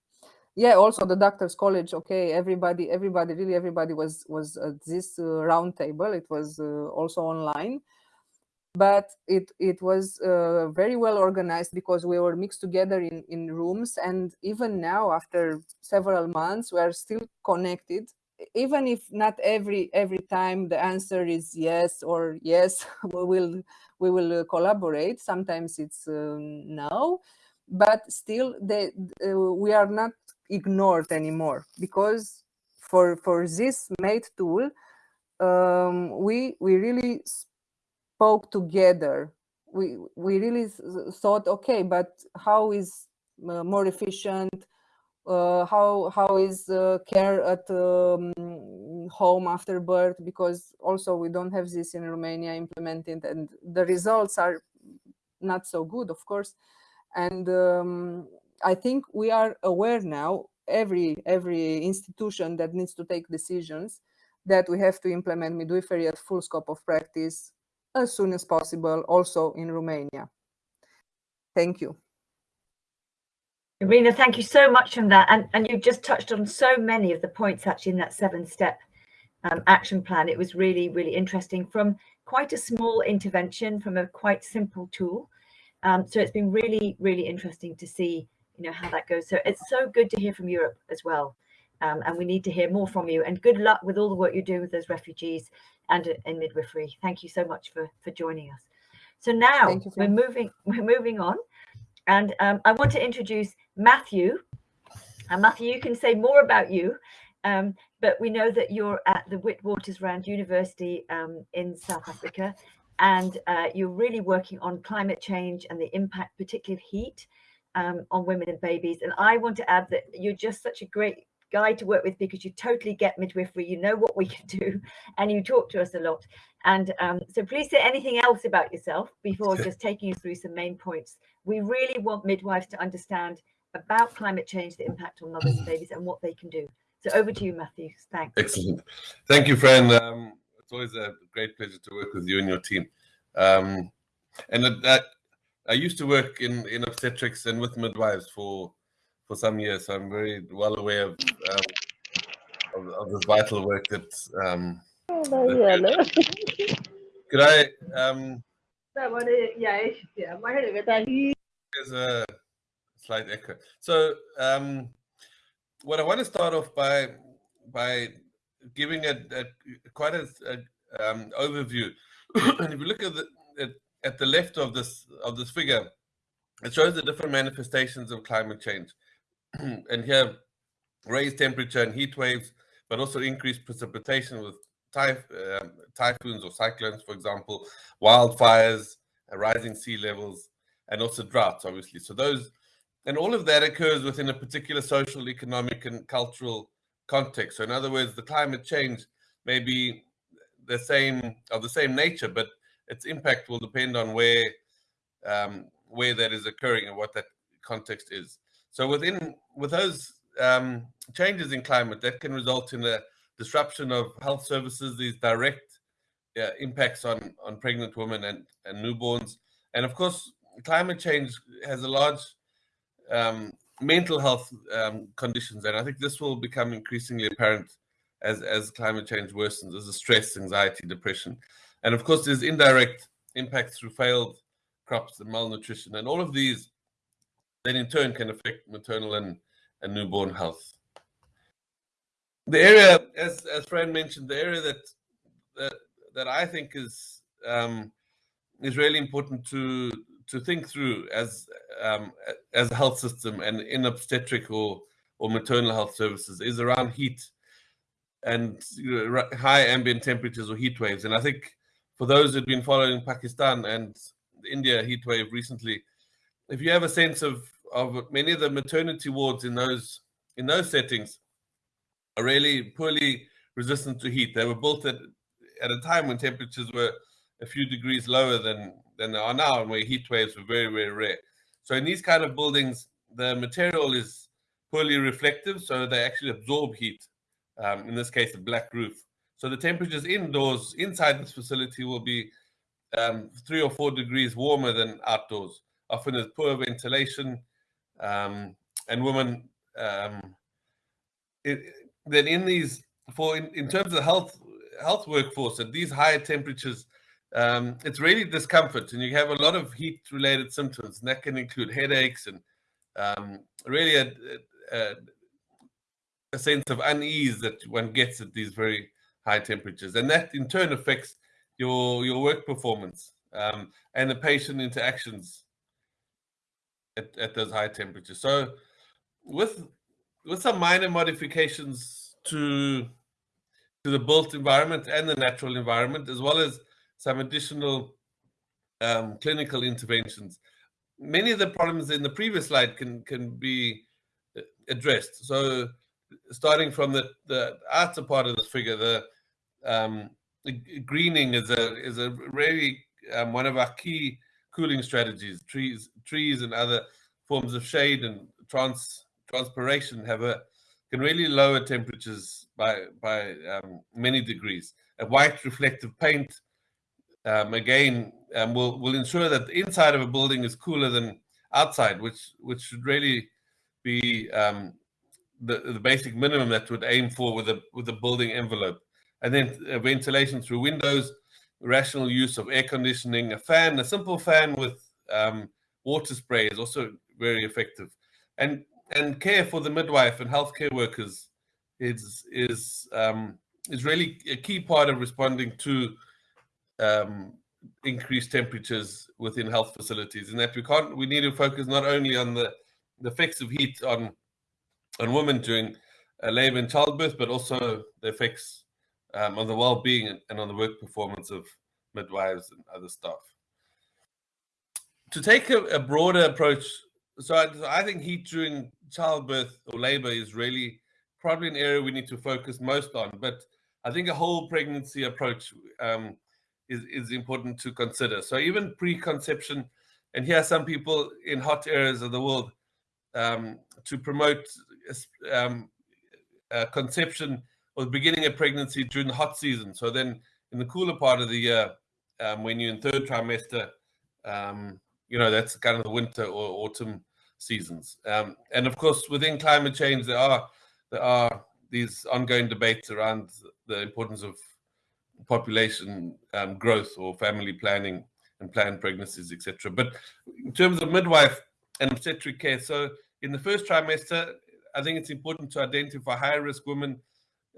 yeah, also the doctors' college. Okay, everybody, everybody, really, everybody was was at this uh, round table. It was uh, also online, but it it was uh, very well organized because we were mixed together in in rooms. And even now after several months we are still connected. Even if not every every time the answer is yes or yes we will we will uh, collaborate. Sometimes it's uh, no but still they, uh, we are not ignored anymore because for for this mate tool um, we we really spoke together. We we really thought okay but how is uh, more efficient? Uh, how how is uh, care at um, home after birth? Because also we don't have this in Romania implemented and the results are not so good of course. And um, I think we are aware now every every institution that needs to take decisions that we have to implement midwifery at full scope of practice as soon as possible also in Romania. Thank you. Irina, thank you so much on that. And, and you just touched on so many of the points actually in that seven step um, action plan. It was really, really interesting from quite a small intervention from a quite simple tool. Um, so it's been really, really interesting to see, you know, how that goes. So it's so good to hear from Europe as well. Um, and we need to hear more from you and good luck with all the work you're doing with those refugees and in midwifery. Thank you so much for, for joining us. So now we're moving, we're moving on. And um, I want to introduce Matthew. And Matthew, you can say more about you, um, but we know that you're at the Witwatersrand University um, in South Africa, and uh, you're really working on climate change and the impact, particularly of heat, um, on women and babies. And I want to add that you're just such a great guy to work with because you totally get midwifery, you know what we can do, and you talk to us a lot. And um, so please say anything else about yourself before just taking you through some main points. We really want midwives to understand about climate change, the impact on mothers and babies, and what they can do. So over to you, Matthew. Thanks. Excellent. Thank you, Fran. Um, it's always a great pleasure to work with you and your team. Um, and that, I used to work in, in obstetrics and with midwives for for some years, so I'm very well aware of, um, of, of this vital work that. Um, could I? Um, there's a slight echo. So, um, what I want to start off by by giving a, a quite a, a um, overview. and if you look at the at, at the left of this of this figure, it shows the different manifestations of climate change. and here, raised temperature and heat waves, but also increased precipitation with typh um, typhoons or cyclones, for example, wildfires, uh, rising sea levels, and also droughts, obviously. So those, and all of that occurs within a particular social, economic, and cultural context. So in other words, the climate change may be the same of the same nature, but its impact will depend on where um, where that is occurring and what that context is. So within with those um, changes in climate, that can result in a disruption of health services, these direct impacts on on pregnant women and and newborns, and of course, climate change has a large um, mental health um, conditions, and I think this will become increasingly apparent as as climate change worsens. There's a stress, anxiety, depression, and of course, there's indirect impacts through failed crops and malnutrition, and all of these then in turn can affect maternal and, and newborn health. The area, as as Fran mentioned, the area that that that I think is um, is really important to to think through as um, as a health system and in obstetric or or maternal health services is around heat and you know, high ambient temperatures or heat waves. And I think for those who've been following Pakistan and India heat wave recently, if you have a sense of of many of the maternity wards in those in those settings are really poorly resistant to heat. They were built at at a time when temperatures were a few degrees lower than than they are now, and where heat waves were very very rare. So in these kind of buildings, the material is poorly reflective, so they actually absorb heat. Um, in this case, a black roof. So the temperatures indoors inside this facility will be um, three or four degrees warmer than outdoors. Often there's poor ventilation, um, and women. Um, it, then in these, for in, in terms of health health workforce at these higher temperatures, um, it's really discomfort, and you have a lot of heat related symptoms, and that can include headaches and um, really a, a, a sense of unease that one gets at these very high temperatures, and that in turn affects your your work performance um, and the patient interactions at, at those high temperatures. So, with with some minor modifications to to the built environment and the natural environment, as well as some additional um, clinical interventions, many of the problems in the previous slide can can be uh, addressed. So, starting from the the outer part of this figure, the um, greening is a is a really um, one of our key cooling strategies. Trees, trees, and other forms of shade and trans transpiration have a can really lower temperatures by by um, many degrees. A white reflective paint um, again um, will will ensure that the inside of a building is cooler than outside, which which should really be um, the the basic minimum that would aim for with a with a building envelope. And then uh, ventilation through windows, rational use of air conditioning, a fan, a simple fan with um, water spray is also very effective. And and care for the midwife and healthcare workers is is um, is really a key part of responding to um, increased temperatures within health facilities. And that we can't we need to focus not only on the, the effects of heat on on women during uh, labor and childbirth, but also the effects um, on the well-being and on the work performance of midwives and other staff. To take a, a broader approach, so I, I, think heat during childbirth or labor is really probably an area we need to focus most on. But I think a whole pregnancy approach um, is, is important to consider. So even preconception, and here are some people in hot areas of the world um, to promote um, uh, conception or the beginning of pregnancy during the hot season. So then in the cooler part of the year, um, when you're in third trimester, um, you know, that's kind of the winter or autumn seasons. Um, and of course, within climate change, there are there are these ongoing debates around the importance of population um, growth or family planning and planned pregnancies, etc. But in terms of midwife and obstetric care, so in the first trimester, I think it's important to identify high risk women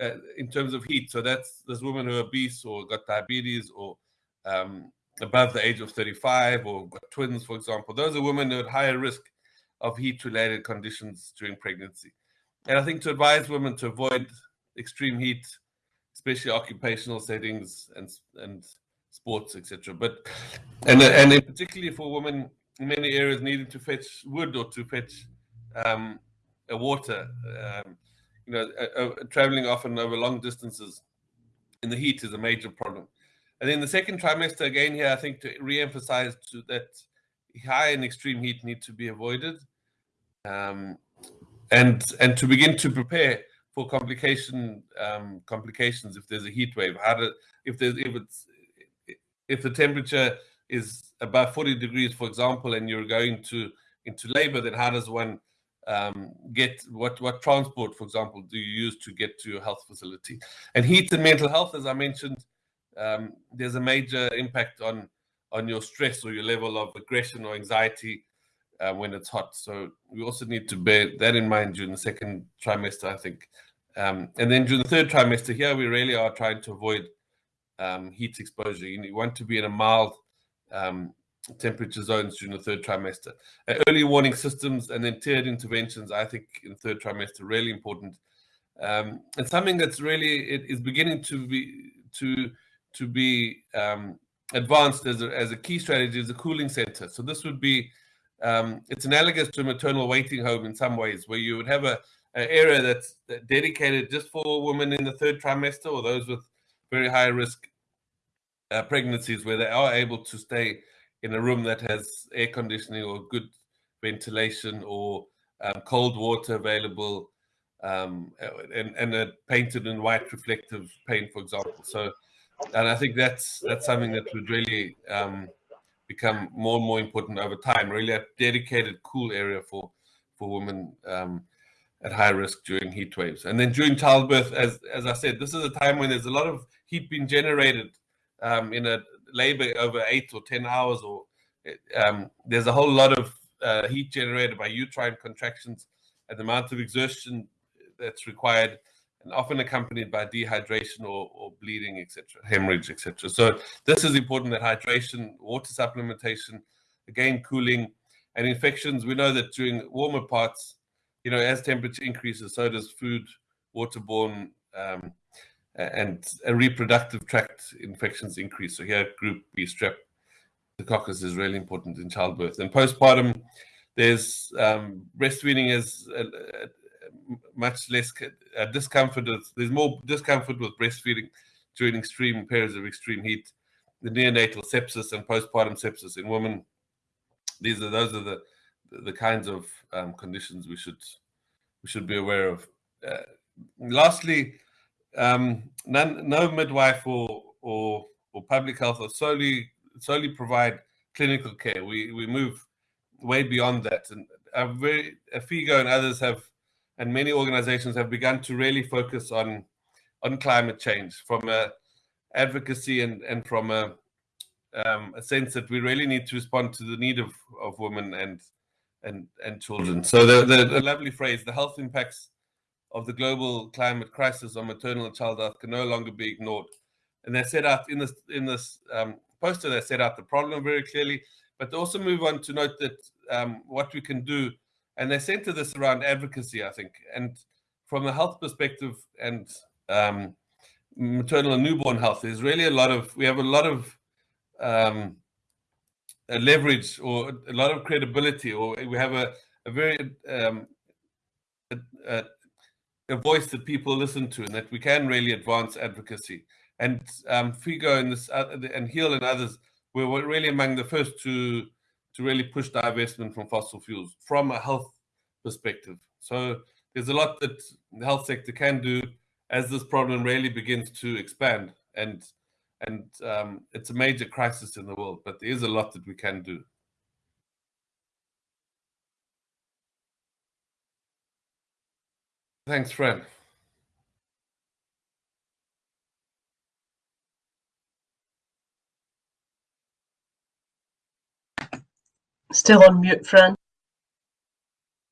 uh, in terms of heat. So that's those women who are obese or got diabetes or um, above the age of 35 or got twins, for example. Those are women who are at higher risk of heat related conditions during pregnancy. And I think to advise women to avoid extreme heat, especially occupational settings and and sports, etc. But and and particularly for women in many areas needing to fetch wood or to fetch um, a water. Um, you know, uh, uh, traveling often over long distances in the heat is a major problem. And then the second trimester, again, here, I think to re-emphasize to that high and extreme heat need to be avoided, um, and and to begin to prepare for complication um, complications if there's a heat wave. How to if there's if it's if the temperature is above 40 degrees, for example, and you're going to into labor, then how does one um, get what what transport, for example, do you use to get to your health facility? And heat and mental health, as I mentioned, um, there's a major impact on on your stress or your level of aggression or anxiety uh, when it's hot. So we also need to bear that in mind during the second trimester, I think. Um, and then during the third trimester here, we really are trying to avoid um, heat exposure. You, want to be in a mild um, temperature zones during the third trimester. Uh, early warning systems and then tiered interventions, I think in the third trimester, really important. um, it's something that's really it is beginning to be to to be um, advanced as a, as a key strategy is a cooling center. So this would be um, it's analogous to a maternal waiting home in some ways, where you would have a, an area that's dedicated just for women in the third trimester or those with very high risk uh, pregnancies, where they are able to stay in a room that has air conditioning or good ventilation or um, cold water available um, and, and a painted in white reflective paint, for example. So, and I think that's that's something that would really um, become more and more important over time. Really, a dedicated cool area for for women um, at high risk during heat waves, and then during childbirth, as as I said, this is a time when there's a lot of heat being generated um, in a labor over eight or ten hours, or um, there's a whole lot of uh, heat generated by uterine contractions and the amount of exertion that's required and often accompanied by dehydration or, or bleeding, etc., hemorrhage, etc. So this is important that hydration, water supplementation, again, cooling, and infections. We know that during warmer parts, you know, as temperature increases, so does food, waterborne, um, and a reproductive tract infections increase. So here, group B strep, the coccus is really important in childbirth. And postpartum, there's um, breastfeeding is a, a, much less uh, discomfort. With, there's more discomfort with breastfeeding during extreme periods of extreme heat. The neonatal sepsis and postpartum sepsis in women. These are those are the the kinds of um, conditions we should we should be aware of. Uh, lastly, um, none, no midwife or or or public health or solely solely provide clinical care. We we move way beyond that, and a very Figo and others have and many organizations have begun to really focus on on climate change from a advocacy and and from a um, a sense that we really need to respond to the need of of women and and and children. So the, the, the lovely phrase, the health impacts of the global climate crisis on maternal and child health can no longer be ignored. And they set out in this in this um, poster, they set out the problem very clearly, but they also move on to note that um, what we can do and they center this around advocacy, I think. And from a health perspective and um, maternal and newborn health, there's really a lot of we have a lot of um, a leverage or a lot of credibility, or we have a, a very um, a, a, a, voice that people listen to, and that we can really advance advocacy. And um, Figo and this uh, and Heal and others were really among the first to to really push divestment from fossil fuels from a health perspective. So there's a lot that the health sector can do as this problem really begins to expand and and um, it's a major crisis in the world, but there is a lot that we can do. Thanks, Fran. Still on mute, Fran.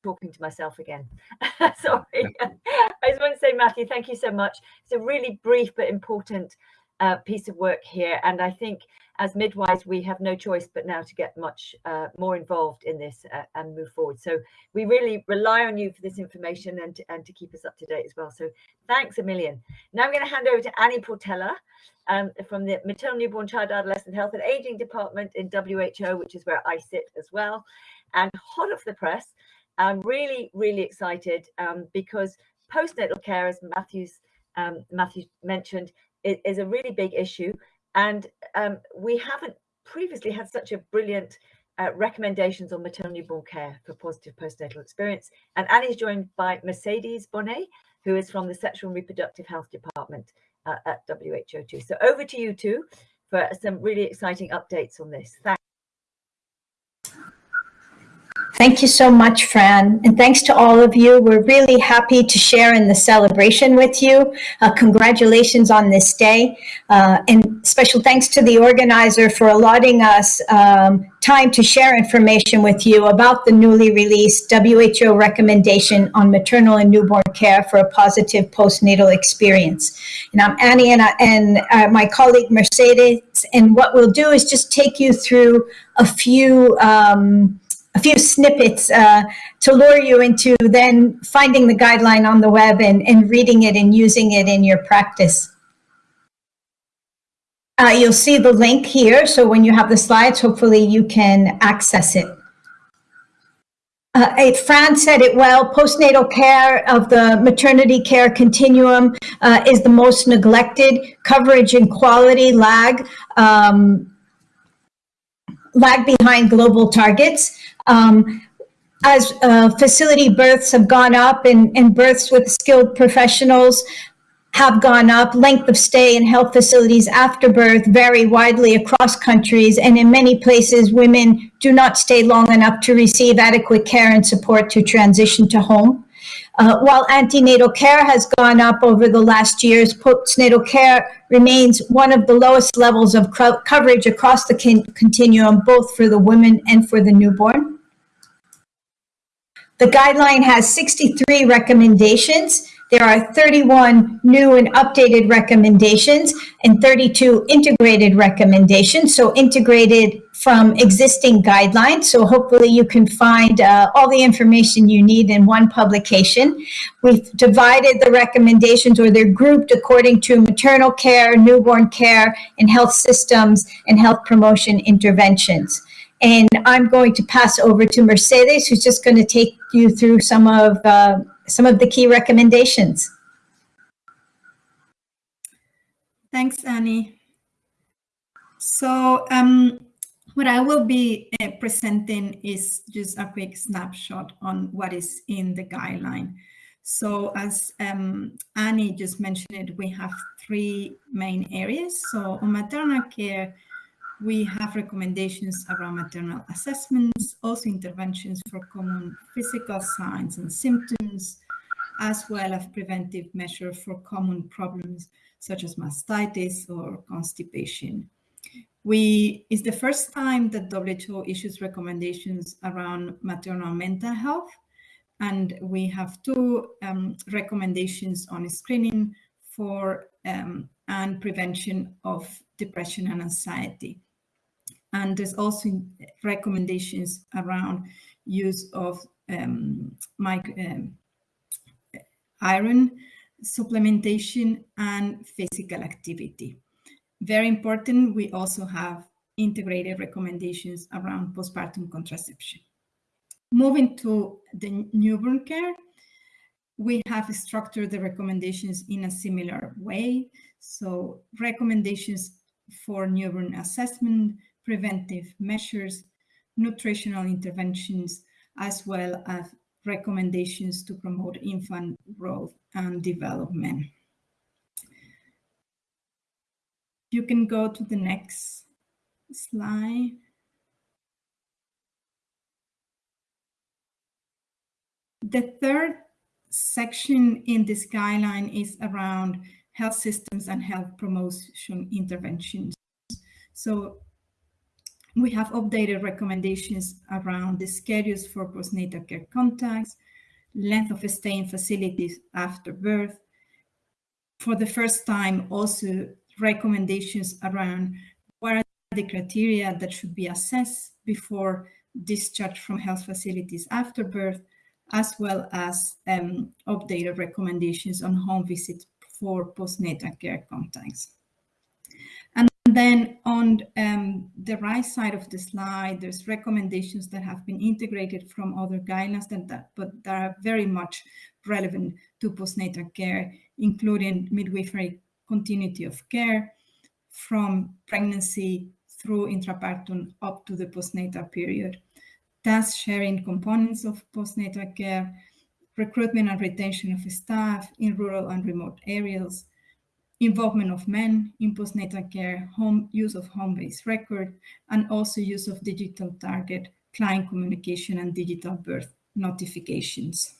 Talking to myself again. Sorry. I just want to say, Matthew, thank you so much. It's a really brief but important uh, piece of work here. And I think as midwives, we have no choice but now to get much uh, more involved in this uh, and move forward. So we really rely on you for this information and to, and to keep us up to date as well. So thanks a million. Now I'm going to hand over to Annie Portela um, from the Maternal Newborn Child Adolescent Health and Aging Department in WHO, which is where I sit as well. And hot off the press, I'm really, really excited um, because postnatal care, as Matthew's um, Matthew mentioned, is, is, a really big issue. And um, we haven't previously had such a brilliant uh, recommendations on maternal newborn care for positive postnatal experience. And Annie's joined by Mercedes Bonet, who is from the Sexual and Reproductive Health Department uh, at WHO too. So over to you two for some really exciting updates on this. Thanks. Thank you so much, Fran. And thanks to all of you. We're really happy to share in the celebration with you. Uh, congratulations on this day. Uh, and special thanks to the organizer for allotting us um, time to share information with you about the newly released WHO recommendation on maternal and newborn care for a positive postnatal experience. And I'm Annie and, I, and uh, my colleague Mercedes. And what we'll do is just take you through a few um, a few snippets uh, to lure you into then finding the guideline on the web and, and reading it and using it in your practice. Uh, you'll see the link here. So when you have the slides, hopefully you can access it. Uh, Fran said it well, postnatal care of the maternity care continuum uh, is the most neglected. Coverage and quality lag, um, lag behind global targets. Um, as uh, facility births have gone up and, and births with skilled professionals, have gone up. Length of stay in health facilities after birth vary widely across countries, and in many places, women do not stay long enough to receive adequate care and support to transition to home. Uh, while antenatal care has gone up over the last years, postnatal care remains one of the lowest levels of coverage across the continuum, both for the women and for the newborn. The guideline has 63 recommendations there are 31 new and updated recommendations and 32 integrated recommendations. So integrated from existing guidelines. So hopefully you can find uh, all the information you need in one publication. We've divided the recommendations or they're grouped according to maternal care, newborn care, and health systems and health promotion interventions. And I'm going to pass over to Mercedes, who's just going to take you through some of uh, some of the key recommendations. Thanks, Annie. So um, what I will be uh, presenting is just a quick snapshot on what is in the guideline. So as um, Annie just mentioned we have three main areas. So on maternal care, we have recommendations around maternal assessments, also interventions for common physical signs and symptoms, as well as preventive measures for common problems such as mastitis or constipation. We, it's the first time that WHO issues recommendations around maternal mental health, and we have two um, recommendations on screening for um, and prevention of depression and anxiety. And there's also recommendations around use of um, um, iron supplementation and physical activity. Very important, we also have integrated recommendations around postpartum contraception. Moving to the newborn care, we have structured the recommendations in a similar way. So recommendations for newborn assessment, preventive measures, nutritional interventions, as well as recommendations to promote infant growth and development. You can go to the next slide. The third section in this guideline is around health systems and health promotion interventions. So we have updated recommendations around the schedules for postnatal care contacts, length of stay in facilities after birth. For the first time, also recommendations around what are the criteria that should be assessed before discharge from health facilities after birth, as well as um, updated recommendations on home visits for postnatal care contacts then on um, the right side of the slide, there's recommendations that have been integrated from other guidelines that, that but that are very much relevant to postnatal care, including midwifery continuity of care from pregnancy through intrapartum up to the postnatal period. Task sharing components of postnatal care, recruitment and retention of staff in rural and remote areas, involvement of men in postnatal care, home use of home-based record, and also use of digital target, client communication, and digital birth notifications.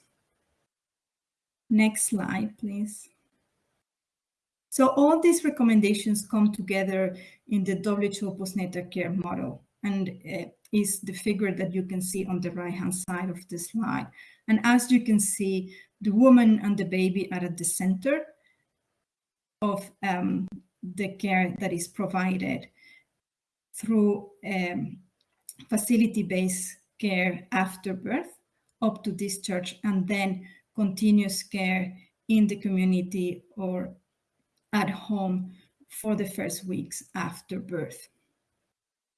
Next slide, please. So all these recommendations come together in the WHO postnatal care model and uh, is the figure that you can see on the right-hand side of the slide. And as you can see, the woman and the baby are at the center of um, the care that is provided through um, facility-based care after birth up to discharge and then continuous care in the community or at home for the first weeks after birth.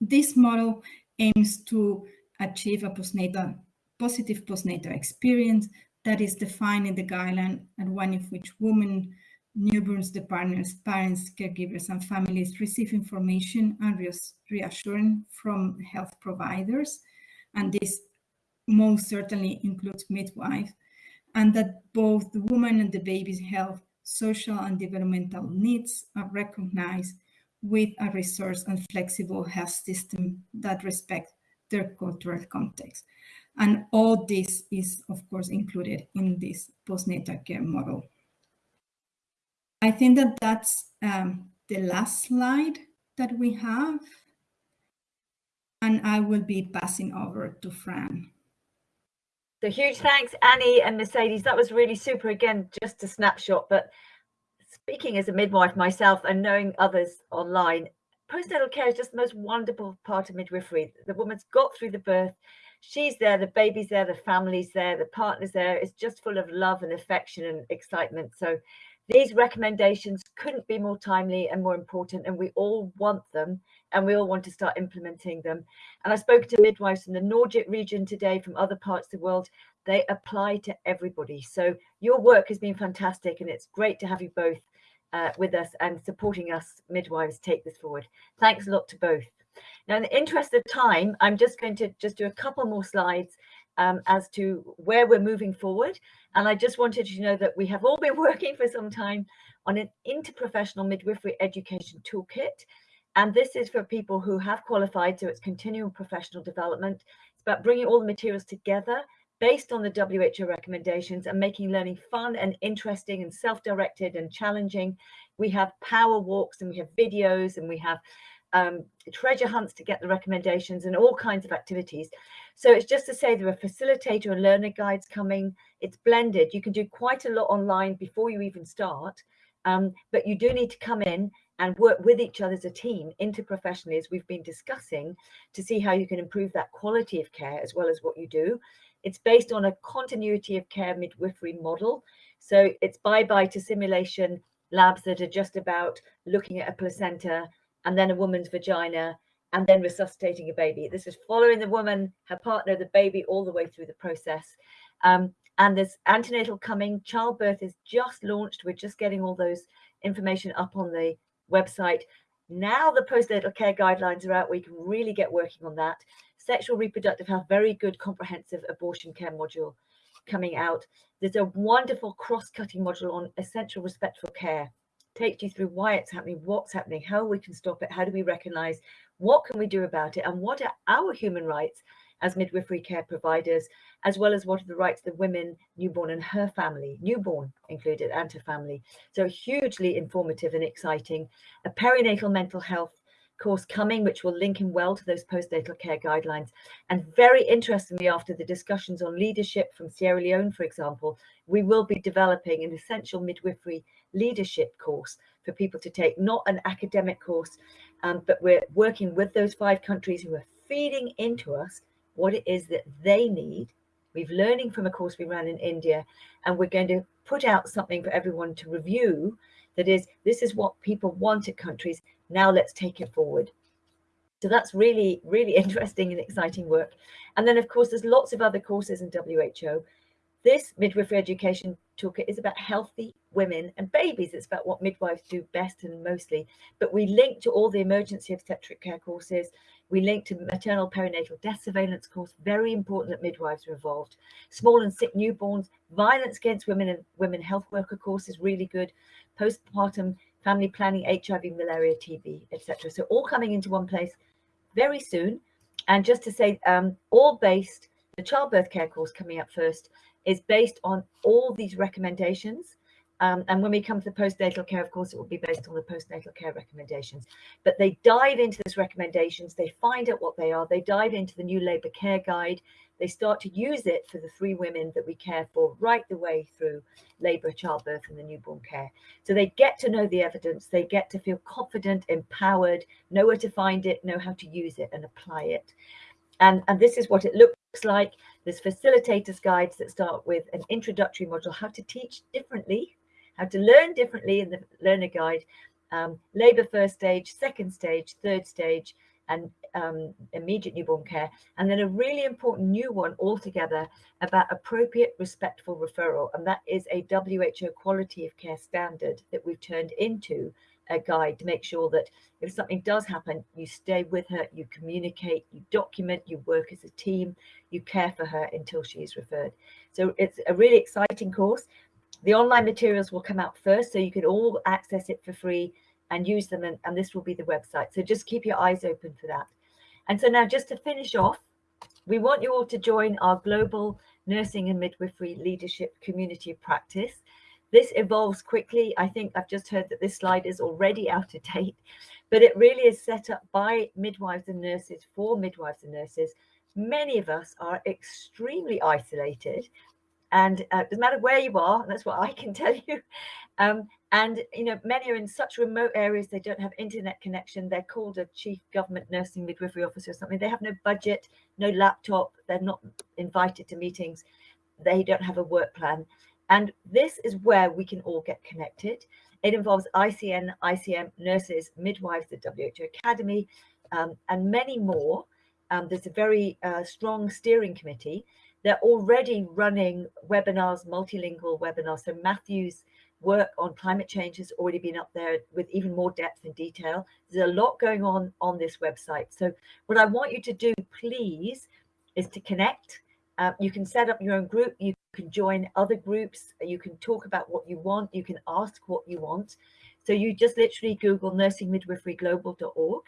This model aims to achieve a postnatal, positive postnatal experience that is defined in the guideline and one in which women, newborns, the partners, parents, caregivers, and families receive information and reassurance from health providers. And this most certainly includes midwives, and that both the woman and the baby's health, social and developmental needs are recognized with a resource and flexible health system that respect their cultural context. And all this is, of course, included in this postnatal care model. I think that that's um, the last slide that we have. And I will be passing over to Fran. So huge thanks, Annie and Mercedes. That was really super. Again, just a snapshot. But speaking as a midwife myself and knowing others online, postnatal care is just the most wonderful part of midwifery. The woman's got through the birth. She's there, the baby's there, the family's there, the partner's there. It's just full of love and affection and excitement. So these recommendations couldn't be more timely and more important, and we all want them, and we all want to start implementing them. And I spoke to midwives from the Nordic region today, from other parts of the world. They apply to everybody. So your work has been fantastic, and it's great to have you both uh, with us and supporting us midwives take this forward. Thanks a lot to both. Now, in the interest of time, I'm just going to just do a couple more slides um, as to where we're moving forward. And I just wanted you to know that we have all been working for some time on an interprofessional midwifery education toolkit. And this is for people who have qualified, so it's continuing professional development. It's about bringing all the materials together based on the WHO recommendations and making learning fun and interesting and self-directed and challenging. We have power walks and we have videos and we have um, treasure hunts to get the recommendations and all kinds of activities. So it's just to say there are facilitator and learner guides coming. It's blended. You can do quite a lot online before you even start, um, but you do need to come in and work with each other as a team interprofessionally as we've been discussing to see how you can improve that quality of care as well as what you do. It's based on a continuity of care midwifery model. So it's bye-bye to simulation labs that are just about looking at a placenta and then a woman's vagina and then resuscitating a baby. This is following the woman, her partner, the baby all the way through the process. Um, and there's antenatal coming. Childbirth is just launched. We're just getting all those information up on the website. Now the postnatal care guidelines are out. We can really get working on that. Sexual reproductive health, very good comprehensive abortion care module coming out. There's a wonderful cross-cutting module on essential respectful care takes you through why it's happening, what's happening, how we can stop it, how do we recognize, what can we do about it, and what are our human rights as midwifery care providers, as well as what are the rights of the women, newborn and her family, newborn included, and her family. So hugely informative and exciting. A perinatal mental health course coming, which will link in well to those postnatal care guidelines. And very interestingly, after the discussions on leadership from Sierra Leone, for example, we will be developing an essential midwifery leadership course for people to take, not an academic course, um, but we're working with those five countries who are feeding into us what it is that they need. We've learning from a course we ran in India, and we're going to put out something for everyone to review that is, this is what people want at countries. Now let's take it forward. So that's really, really interesting and exciting work. And then, of course, there's lots of other courses in WHO. This midwifery education toolkit is about healthy women and babies. It's about what midwives do best and mostly. But we link to all the emergency obstetric care courses. We link to maternal perinatal death surveillance course. Very important that midwives are involved. Small and sick newborns, violence against women and women health worker course is really good. Postpartum family planning, HIV, malaria, TB, etc. So all coming into one place very soon. And just to say, um, all based, the childbirth care course coming up first is based on all these recommendations. Um, and when we come to the postnatal care, of course, it will be based on the postnatal care recommendations. But they dive into those recommendations, they find out what they are, they dive into the new labour care guide, they start to use it for the three women that we care for right the way through labour, childbirth, and the newborn care. So they get to know the evidence, they get to feel confident, empowered, know where to find it, know how to use it and apply it. and, and this is what it looks like. There's facilitators guides that start with an introductory module, how to teach differently, how to learn differently in the learner guide, um, labour first stage, second stage, third stage, and um, immediate newborn care. And then a really important new one altogether about appropriate respectful referral. And that is a WHO quality of care standard that we've turned into a guide to make sure that if something does happen, you stay with her, you communicate, you document, you work as a team, you care for her until she is referred. So it's a really exciting course. The online materials will come out first, so you can all access it for free and use them, and, and this will be the website. So just keep your eyes open for that. And so now just to finish off, we want you all to join our global nursing and midwifery leadership community of practice. This evolves quickly. I think I've just heard that this slide is already out of date, but it really is set up by midwives and nurses for midwives and nurses. Many of us are extremely isolated and uh, doesn't matter where you are, that's what I can tell you. Um, and you know, many are in such remote areas they don't have internet connection. They're called a chief government nursing midwifery officer or something. They have no budget, no laptop. They're not invited to meetings. They don't have a work plan. And this is where we can all get connected. It involves ICN, ICM, nurses, midwives, the WHO Academy, um, and many more. Um, there's a very uh, strong steering committee. They're already running webinars, multilingual webinars. So Matthew's work on climate change has already been up there with even more depth and detail. There's a lot going on on this website. So what I want you to do, please, is to connect. Uh, you can set up your own group. You can join other groups. You can talk about what you want. You can ask what you want. So you just literally Google nursingmidwiferyglobal.org.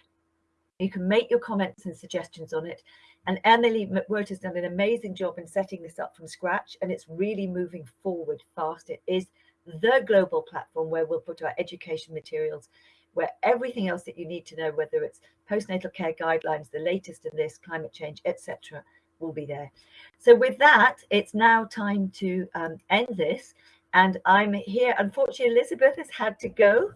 You can make your comments and suggestions on it. And Emily McWhirter has done an amazing job in setting this up from scratch, and it's really moving forward fast. It is the global platform where we'll put our education materials, where everything else that you need to know, whether it's postnatal care guidelines, the latest in this, climate change, etc., will be there. So with that, it's now time to um, end this. And I'm here. Unfortunately, Elizabeth has had to go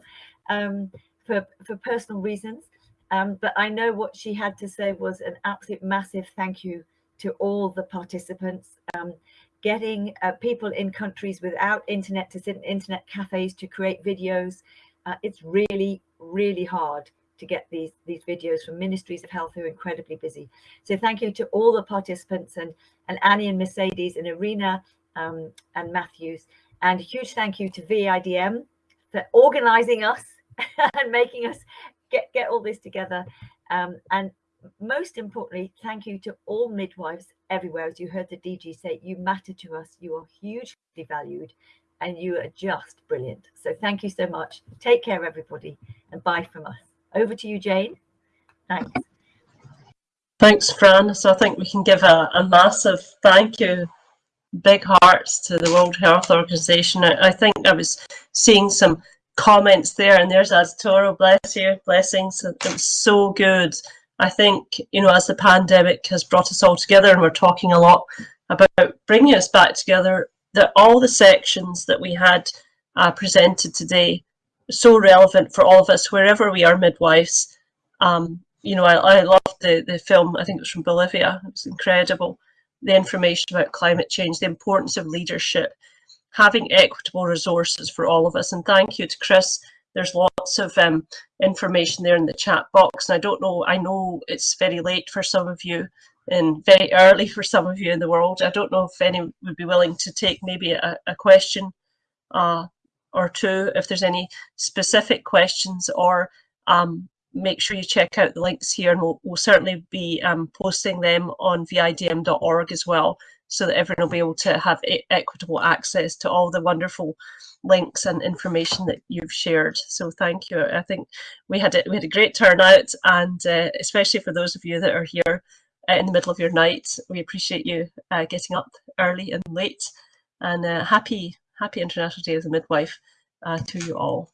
um, for, for personal reasons. Um, but I know what she had to say was an absolute massive thank you to all the participants. Um, getting uh, people in countries without internet to sit in internet cafes to create videos. Uh, it's really, really hard to get these, these videos from ministries of health who are incredibly busy. So thank you to all the participants and, and Annie and Mercedes and Irina um, and Matthews. And a huge thank you to VIDM for organizing us and making us get, get all this together. Um, and most importantly, thank you to all midwives everywhere. As you heard the DG say, you matter to us. You are hugely valued and you are just brilliant. So thank you so much. Take care, everybody, and bye from us. Over to you, Jane. Thanks. Thanks, Fran. So I think we can give a, a massive thank you, big hearts to the World Health Organization. I, I think I was seeing some comments there and there's Aztoro, bless you, blessings. It was so good I think, you know, as the pandemic has brought us all together and we're talking a lot about bringing us back together, that all the sections that we had uh, presented today so relevant for all of us, wherever we are midwives. Um, you know, I, I loved the, the film, I think it was from Bolivia, it was incredible. The information about climate change, the importance of leadership, having equitable resources for all of us. And thank you to Chris there's lots of um, information there in the chat box. And I don't know, I know it's very late for some of you and very early for some of you in the world. I don't know if any would be willing to take maybe a, a question uh, or two, if there's any specific questions or um, make sure you check out the links here and we'll, we'll certainly be um, posting them on vidm.org as well so that everyone will be able to have equitable access to all the wonderful links and information that you've shared. So thank you. I think we had a, we had a great turnout and uh, especially for those of you that are here uh, in the middle of your night, we appreciate you uh, getting up early and late and uh, happy, happy International Day as a Midwife uh, to you all.